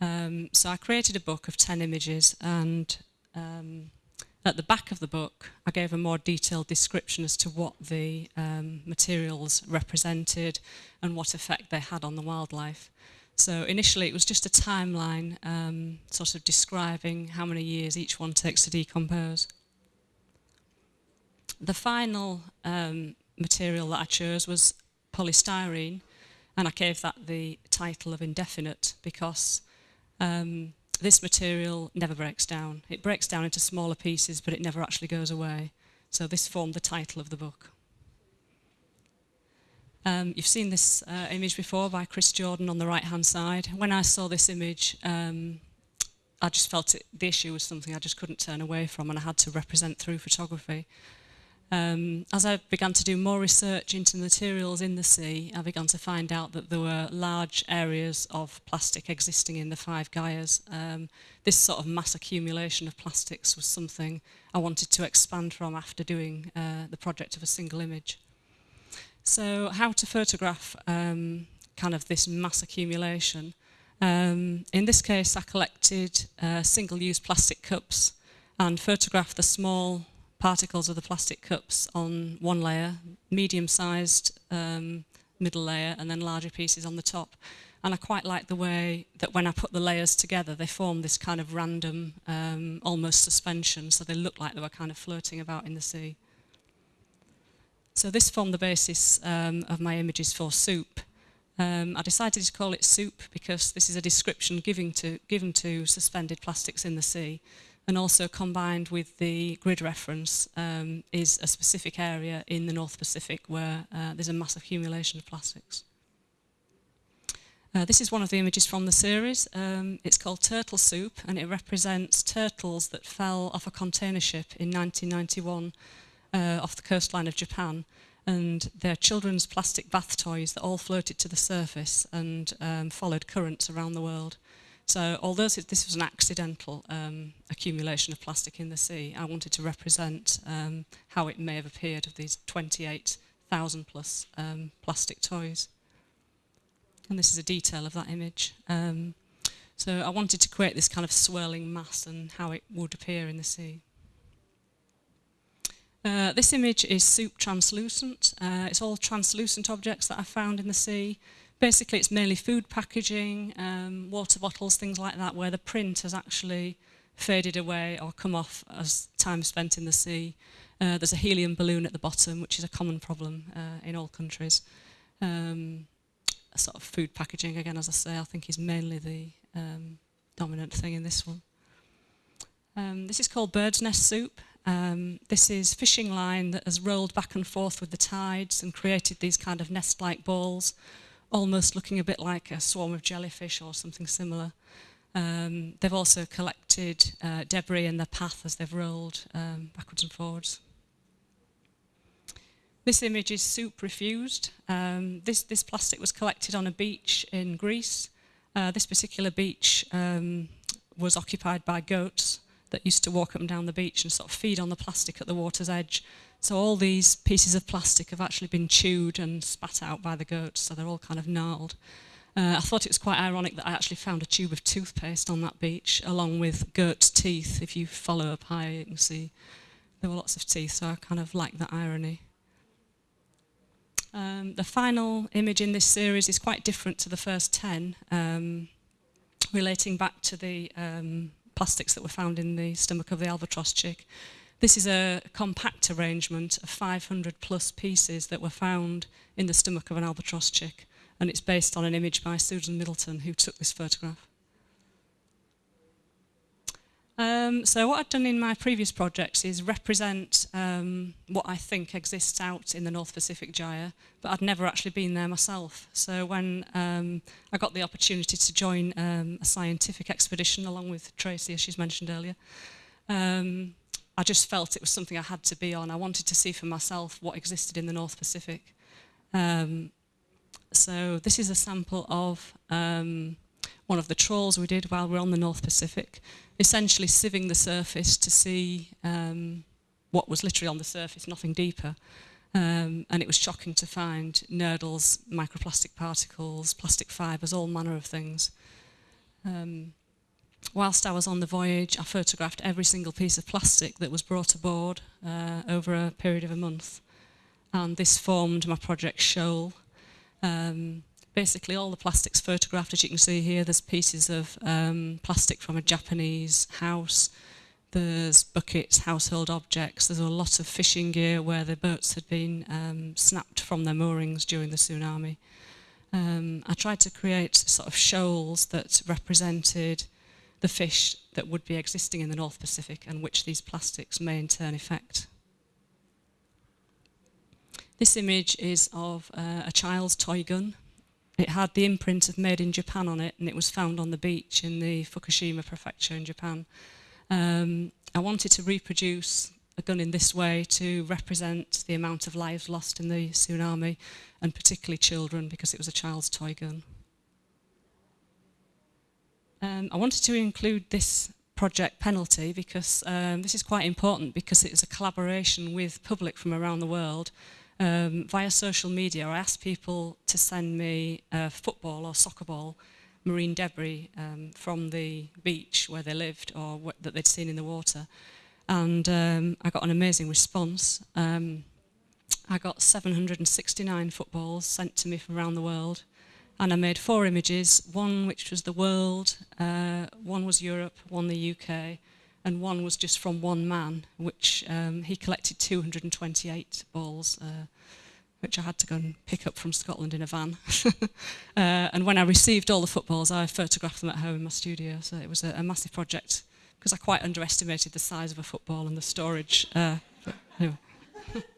Um, so I created a book of 10 images and um, at the back of the book I gave a more detailed description as to what the um, materials represented and what effect they had on the wildlife. So initially it was just a timeline um, sort of describing how many years each one takes to decompose the final um, material that I chose was polystyrene and I gave that the title of indefinite because um, this material never breaks down. It breaks down into smaller pieces but it never actually goes away. So this formed the title of the book. Um, you've seen this uh, image before by Chris Jordan on the right hand side. When I saw this image um, I just felt it, the issue was something I just couldn't turn away from and I had to represent through photography. Um, as I began to do more research into materials in the sea, I began to find out that there were large areas of plastic existing in the Five Gyres. Um, this sort of mass accumulation of plastics was something I wanted to expand from after doing uh, the project of a single image. So how to photograph um, kind of this mass accumulation? Um, in this case, I collected uh, single-use plastic cups and photographed the small particles of the plastic cups on one layer, medium-sized um, middle layer, and then larger pieces on the top. And I quite like the way that when I put the layers together, they form this kind of random, um, almost suspension, so they look like they were kind of floating about in the sea. So this formed the basis um, of my images for soup. Um, I decided to call it soup because this is a description giving to, given to suspended plastics in the sea. And also combined with the grid reference um, is a specific area in the North Pacific where uh, there's a mass accumulation of plastics. Uh, this is one of the images from the series. Um, it's called Turtle Soup and it represents turtles that fell off a container ship in 1991 uh, off the coastline of Japan and they're children's plastic bath toys that all floated to the surface and um, followed currents around the world. So although this was an accidental um, accumulation of plastic in the sea, I wanted to represent um, how it may have appeared of these 28,000 plus um, plastic toys. And this is a detail of that image. Um, So I wanted to create this kind of swirling mass and how it would appear in the sea. Uh, this image is soup translucent. Uh, it's all translucent objects that I found in the sea. Basically, it's mainly food packaging, um, water bottles, things like that, where the print has actually faded away or come off as time spent in the sea. Uh, there's a helium balloon at the bottom, which is a common problem uh, in all countries. Um, sort of food packaging, again, as I say, I think is mainly the um, dominant thing in this one. Um, this is called bird's nest soup. Um, this is fishing line that has rolled back and forth with the tides and created these kind of nest-like balls, almost looking a bit like a swarm of jellyfish or something similar. Um, they've also collected uh, debris in their path as they've rolled um, backwards and forwards. This image is soup refused. Um, this, this plastic was collected on a beach in Greece. Uh, this particular beach um, was occupied by goats that used to walk up and down the beach and sort of feed on the plastic at the water's edge. So all these pieces of plastic have actually been chewed and spat out by the goats, so they're all kind of gnarled. Uh, I thought it was quite ironic that I actually found a tube of toothpaste on that beach, along with goat's teeth. If you follow up higher, you can see there were lots of teeth, so I kind of like that irony. Um, the final image in this series is quite different to the first 10, um, relating back to the um, plastics that were found in the stomach of the albatross chick. This is a compact arrangement of 500 plus pieces that were found in the stomach of an albatross chick and it's based on an image by Susan Middleton who took this photograph. Um, so what I've done in my previous projects is represent um, what I think exists out in the North Pacific Gyre, but I'd never actually been there myself. So when um, I got the opportunity to join um, a scientific expedition along with Tracy, as she's mentioned earlier, um, I just felt it was something I had to be on. I wanted to see for myself what existed in the North Pacific. Um, so this is a sample of um, one of the trawls we did while we were on the North Pacific, essentially sieving the surface to see um, what was literally on the surface, nothing deeper. Um, and it was shocking to find nurdles, microplastic particles, plastic fibres, all manner of things. Um, whilst I was on the voyage, I photographed every single piece of plastic that was brought aboard uh, over a period of a month. And this formed my project Shoal. Um, basically all the plastics photographed, as you can see here, there's pieces of um, plastic from a Japanese house, there's buckets, household objects, there's a lot of fishing gear where the boats had been um, snapped from their moorings during the tsunami. Um, I tried to create sort of shoals that represented the fish that would be existing in the North Pacific and which these plastics may in turn affect. This image is of uh, a child's toy gun. It had the imprint of Made in Japan on it and it was found on the beach in the Fukushima prefecture in Japan. Um, I wanted to reproduce a gun in this way to represent the amount of lives lost in the tsunami and particularly children because it was a child's toy gun. Um, I wanted to include this project penalty because um, this is quite important because it is a collaboration with public from around the world um, via social media, I asked people to send me a football or soccer ball, marine debris um, from the beach where they lived or that they'd seen in the water. And um, I got an amazing response. Um, I got 769 footballs sent to me from around the world. and I made four images, one which was the world, uh, one was Europe, one the UK, and one was just from one man, which um, he collected 228 balls, uh, which I had to go and pick up from Scotland in a van. uh, and when I received all the footballs, I photographed them at home in my studio, so it was a, a massive project because I quite underestimated the size of a football and the storage. Uh, but anyway.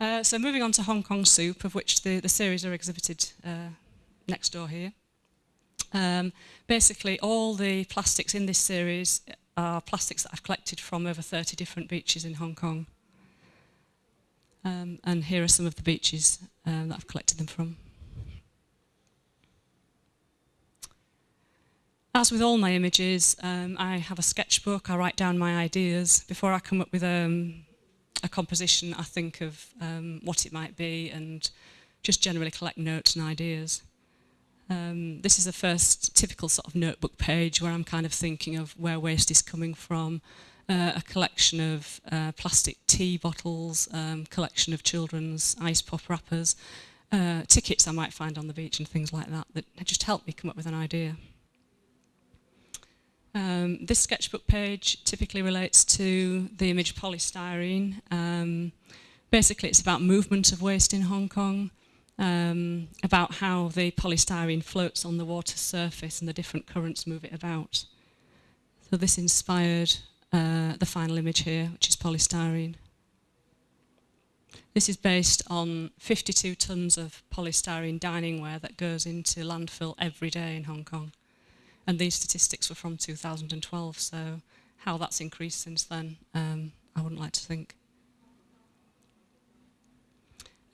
Uh, so moving on to Hong Kong Soup, of which the, the series are exhibited uh, next door here. Um, basically, all the plastics in this series are plastics that I've collected from over 30 different beaches in Hong Kong. Um, and here are some of the beaches um, that I've collected them from. As with all my images, um, I have a sketchbook, I write down my ideas. Before I come up with um, a composition, I think of um, what it might be and just generally collect notes and ideas. Um, this is the first typical sort of notebook page where I'm kind of thinking of where waste is coming from, uh, a collection of uh, plastic tea bottles, um, collection of children's ice pop wrappers, uh, tickets I might find on the beach and things like that that just help me come up with an idea. Um, this sketchbook page typically relates to the image polystyrene. Um, basically it's about movement of waste in Hong Kong, um, about how the polystyrene floats on the water surface and the different currents move it about. So this inspired uh, the final image here, which is polystyrene. This is based on 52 tonnes of polystyrene dining ware that goes into landfill every day in Hong Kong. And these statistics were from 2012, so how that's increased since then, um, I wouldn't like to think.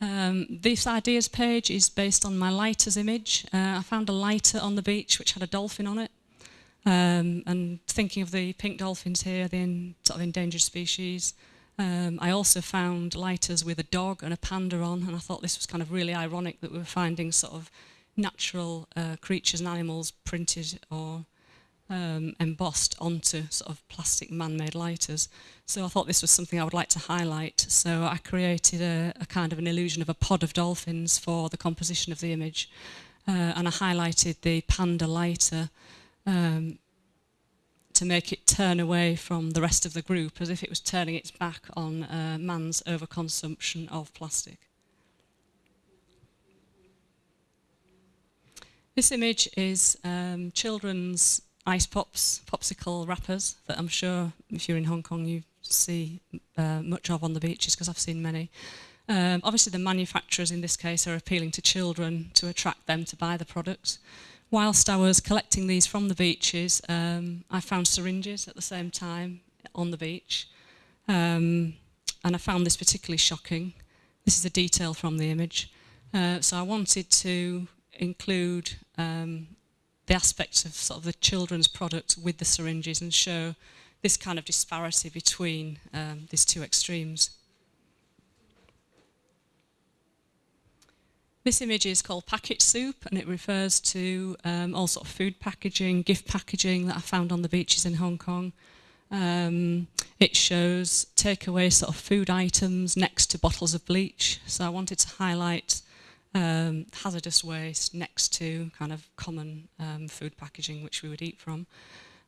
Um, this ideas page is based on my lighters image. Uh, I found a lighter on the beach which had a dolphin on it. Um, and thinking of the pink dolphins here, the in, sort of endangered species, um, I also found lighters with a dog and a panda on, and I thought this was kind of really ironic that we were finding sort of natural uh, creatures and animals printed or um, embossed onto sort of plastic man-made lighters. So I thought this was something I would like to highlight. So I created a, a kind of an illusion of a pod of dolphins for the composition of the image. Uh, and I highlighted the panda lighter um, to make it turn away from the rest of the group as if it was turning its back on uh, man's overconsumption of plastic. This image is um, children's ice pops, popsicle wrappers that I'm sure if you're in Hong Kong you see uh, much of on the beaches because I've seen many. Um, obviously the manufacturers in this case are appealing to children to attract them to buy the products. Whilst I was collecting these from the beaches, um, I found syringes at the same time on the beach. Um, and I found this particularly shocking. This is a detail from the image. Uh, so I wanted to include um, the aspects of sort of the children's products with the syringes and show this kind of disparity between um, these two extremes. This image is called Packet Soup and it refers to um, all sort of food packaging, gift packaging that I found on the beaches in Hong Kong. Um, it shows takeaway sort of food items next to bottles of bleach. So I wanted to highlight um, hazardous waste next to kind of common um, food packaging which we would eat from.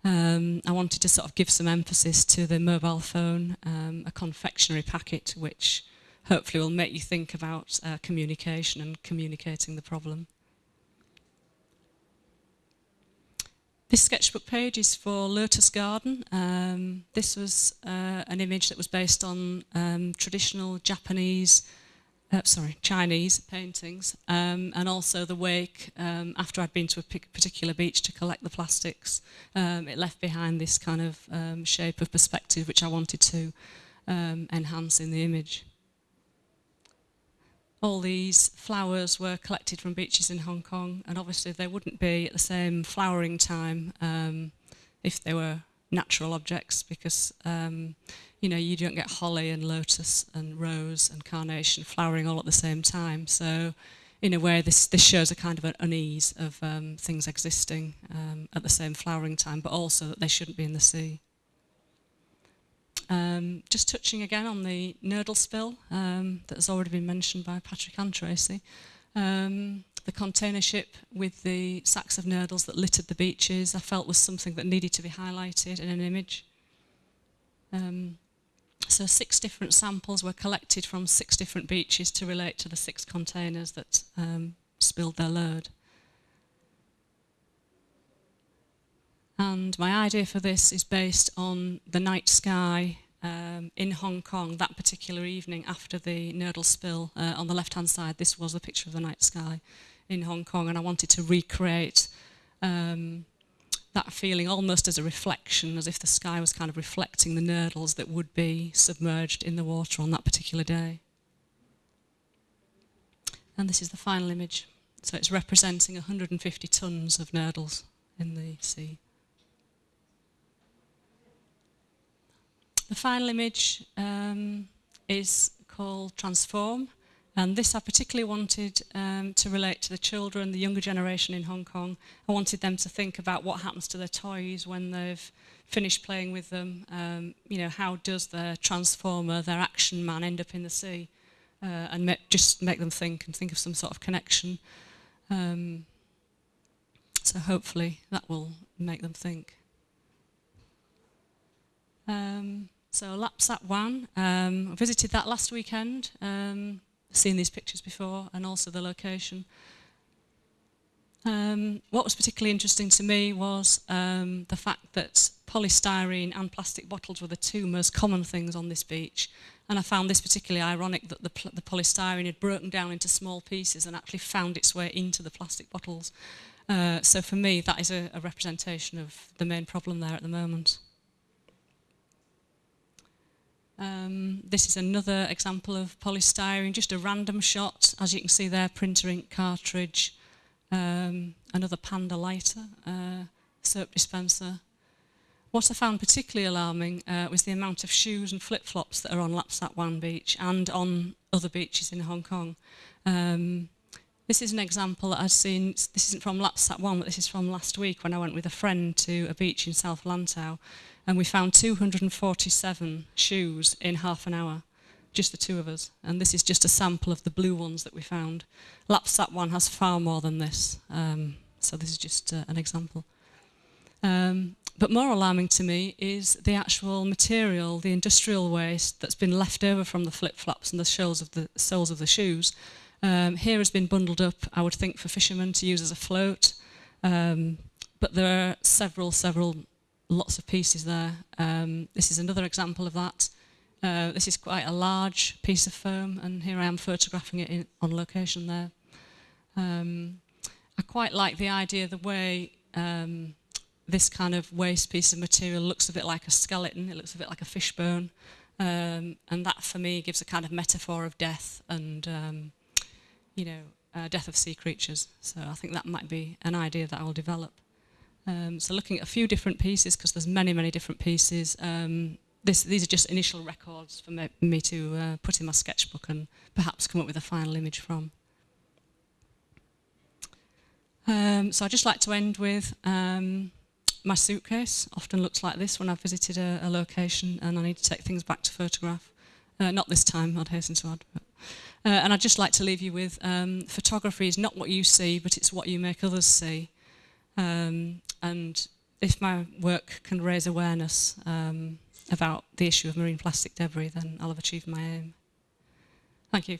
Um, I wanted to sort of give some emphasis to the mobile phone, um, a confectionery packet which hopefully will make you think about uh, communication and communicating the problem. This sketchbook page is for Lotus Garden. Um, this was uh, an image that was based on um, traditional Japanese uh, sorry, Chinese paintings, um, and also the wake um, after I'd been to a particular beach to collect the plastics. Um, it left behind this kind of um, shape of perspective which I wanted to um, enhance in the image. All these flowers were collected from beaches in Hong Kong, and obviously they wouldn't be at the same flowering time um, if they were natural objects because you know, you don't get holly and lotus and rose and carnation flowering all at the same time. So in a way, this, this shows a kind of an unease of um, things existing um, at the same flowering time, but also that they shouldn't be in the sea. Um, just touching again on the nurdle spill um, that has already been mentioned by Patrick and Tracey. Um, the container ship with the sacks of nurdles that littered the beaches, I felt was something that needed to be highlighted in an image. Um, so six different samples were collected from six different beaches to relate to the six containers that um, spilled their load. And my idea for this is based on the night sky um, in Hong Kong that particular evening after the Nurdle spill. Uh, on the left-hand side, this was a picture of the night sky in Hong Kong, and I wanted to recreate um, that feeling almost as a reflection, as if the sky was kind of reflecting the nurdles that would be submerged in the water on that particular day. And this is the final image. So it's representing 150 tonnes of nurdles in the sea. The final image um, is called Transform. And this I particularly wanted um, to relate to the children, the younger generation in Hong Kong. I wanted them to think about what happens to their toys when they've finished playing with them. Um, you know, how does their transformer, their action man end up in the sea? Uh, and ma just make them think and think of some sort of connection. Um, so hopefully that will make them think. Um, so Lap Sap Wan, um, I visited that last weekend, um, seen these pictures before and also the location. Um, what was particularly interesting to me was um, the fact that polystyrene and plastic bottles were the two most common things on this beach. And I found this particularly ironic that the, the polystyrene had broken down into small pieces and actually found its way into the plastic bottles. Uh, so for me, that is a, a representation of the main problem there at the moment. Um, this is another example of polystyrene, just a random shot. As you can see there, printer ink cartridge, um, another panda lighter, uh, soap dispenser. What I found particularly alarming uh, was the amount of shoes and flip-flops that are on Lapsat Wan Beach and on other beaches in Hong Kong. Um, This is an example that I've seen, this isn't from LAPSAT 1, but this is from last week when I went with a friend to a beach in South Lantau and we found 247 shoes in half an hour, just the two of us. And this is just a sample of the blue ones that we found. LAPSAT 1 has far more than this, um, so this is just uh, an example. Um, but more alarming to me is the actual material, the industrial waste that's been left over from the flip-flops and the soles of the, soles of the shoes Um, here has been bundled up, I would think, for fishermen to use as a float. Um, but there are several, several, lots of pieces there. Um, this is another example of that. Uh, this is quite a large piece of foam, and here I am photographing it in, on location there. Um, I quite like the idea, the way um, this kind of waste piece of material looks a bit like a skeleton, it looks a bit like a fishbone. Um, and that for me gives a kind of metaphor of death and, um, you know, uh, death of sea creatures. So I think that might be an idea that I'll develop. Um, so looking at a few different pieces, because there's many, many different pieces. Um, this, these are just initial records for me, me to uh, put in my sketchbook and perhaps come up with a final image from. Um, so I'd just like to end with um, my suitcase often looks like this when I've visited a, a location and I need to take things back to photograph. Uh, not this time, I'd hasten to add. But, Uh, and I'd just like to leave you with um, photography is not what you see, but it's what you make others see. Um, and if my work can raise awareness um, about the issue of marine plastic debris, then I'll have achieved my aim. Thank you.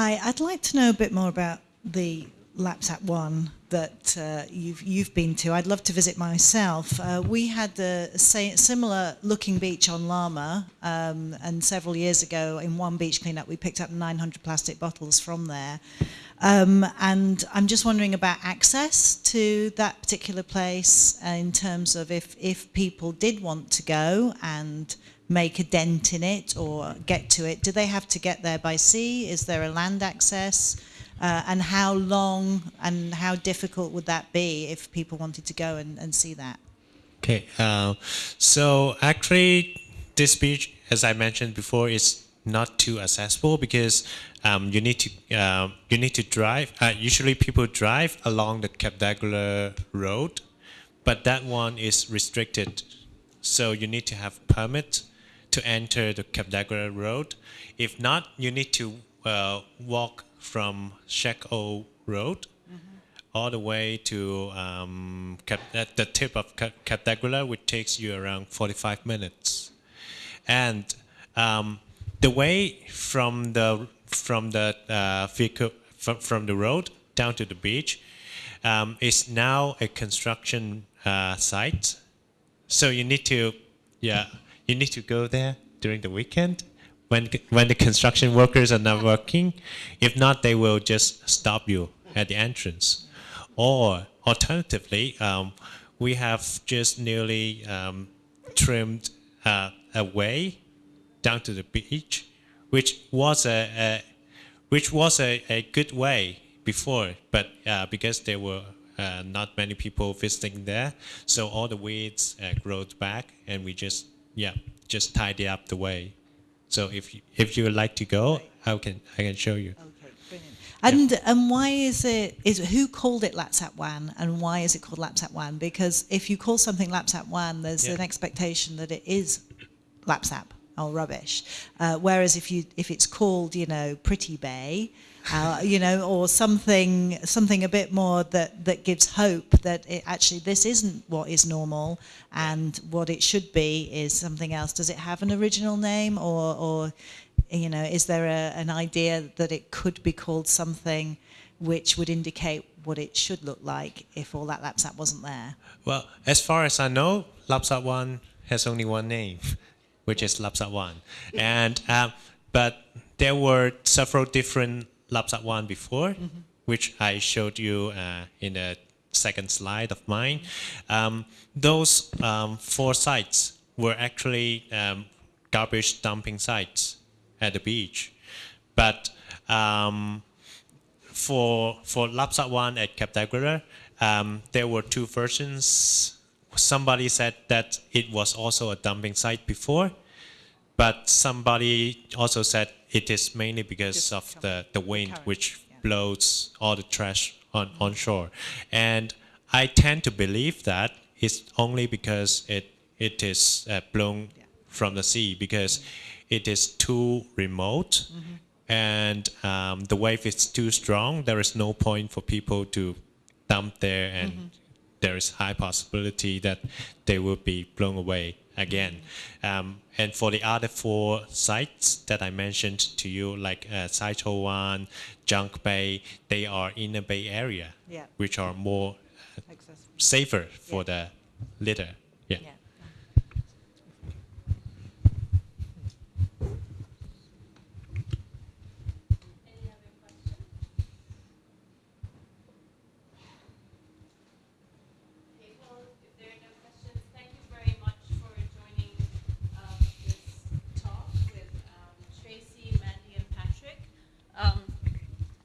Hi, I'd like to know a bit more about the Lap Sap Wan that uh, you've you've been to. I'd love to visit myself. Uh, we had a similar looking beach on Lama, um, and several years ago, in one beach cleanup, we picked up 900 plastic bottles from there. Um, and I'm just wondering about access to that particular place uh, in terms of if if people did want to go and make a dent in it or get to it? Do they have to get there by sea? Is there a land access? Uh, and how long and how difficult would that be if people wanted to go and, and see that? Okay, uh, so actually this beach, as I mentioned before, is not too accessible because um, you need to uh, you need to drive. Uh, usually people drive along the Cape D'Aguilar road, but that one is restricted. So you need to have permit to enter the Cap Road. If not, you need to uh, walk from Shek O Road mm -hmm. all the way to um, at the tip of Cap which takes you around 45 minutes. And um, the way from the from the uh, vehicle from, from the road down to the beach um, is now a construction uh, site. So you need to, yeah you need to go there during the weekend when when the construction workers are not working. If not, they will just stop you at the entrance. Or alternatively, um, we have just nearly um, trimmed uh, away down to the beach, which was a, a which was a, a good way before, but uh, because there were uh, not many people visiting there, so all the weeds uh, growed back, and we just yeah just tidy up the way. So if you, if you would like to go, I can I can show you. Okay, brilliant. And and why is it is who called it Lap Sap Wan and why is it called Lap Sap Wan? Because if you call something Lap Sap Wan, there's Yeah. an expectation that it is Lapsap or rubbish. Uh, whereas if you if it's called you know Pretty Bay, uh, you know, or something something a bit more that that gives hope that it actually this isn't what is normal and what it should be is something else. Does it have an original name or or you know is there a, an idea that it could be called something which would indicate what it should look like if all that Lapsat wasn't there? Well, as far as I know, Lap Sap Wan has only one name, which is Lap Sap Wan, And um, but there were several different Lap Sap Wan before, which I showed you uh, in the second slide of mine. Um, those um, four sites were actually um, garbage dumping sites at the beach, but um, for for Lap Sap Wan at Cape D'Aguilar, um, there were two versions. Somebody said that it was also a dumping site before, but somebody also said it is mainly because of the, the wind current, which yeah. blows all the trash on, on shore. And I tend to believe that it's only because it it is uh, blown Yeah. from the sea because it is too remote and um, the wave is too strong. There is no point for people to dump there, and there is high possibility that they will be blown away again. Um, and for the other four sites that I mentioned to you, like uh, Sai Tso Wan, Junk Bay, they are in the Bay Area, Yeah. which are more Accessible. safer for the litter. Yeah. Yeah. Any other questions? Okay, well, if there are no questions, thank you very much for joining um, this talk with um, Tracey, Mandy, and Patrick. Um,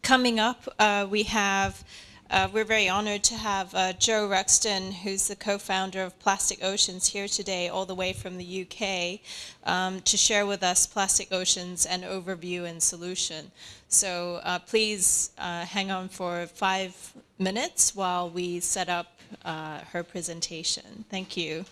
Coming up, uh, we have, uh, we're very honored to have uh, Jo Ruxton, who's the co-founder of Plastic Oceans, here today, all the way from the UK, um, to share with us Plastic Oceans, an overview and solution. So uh, please uh, hang on for five minutes while we set up uh, her presentation. Thank you.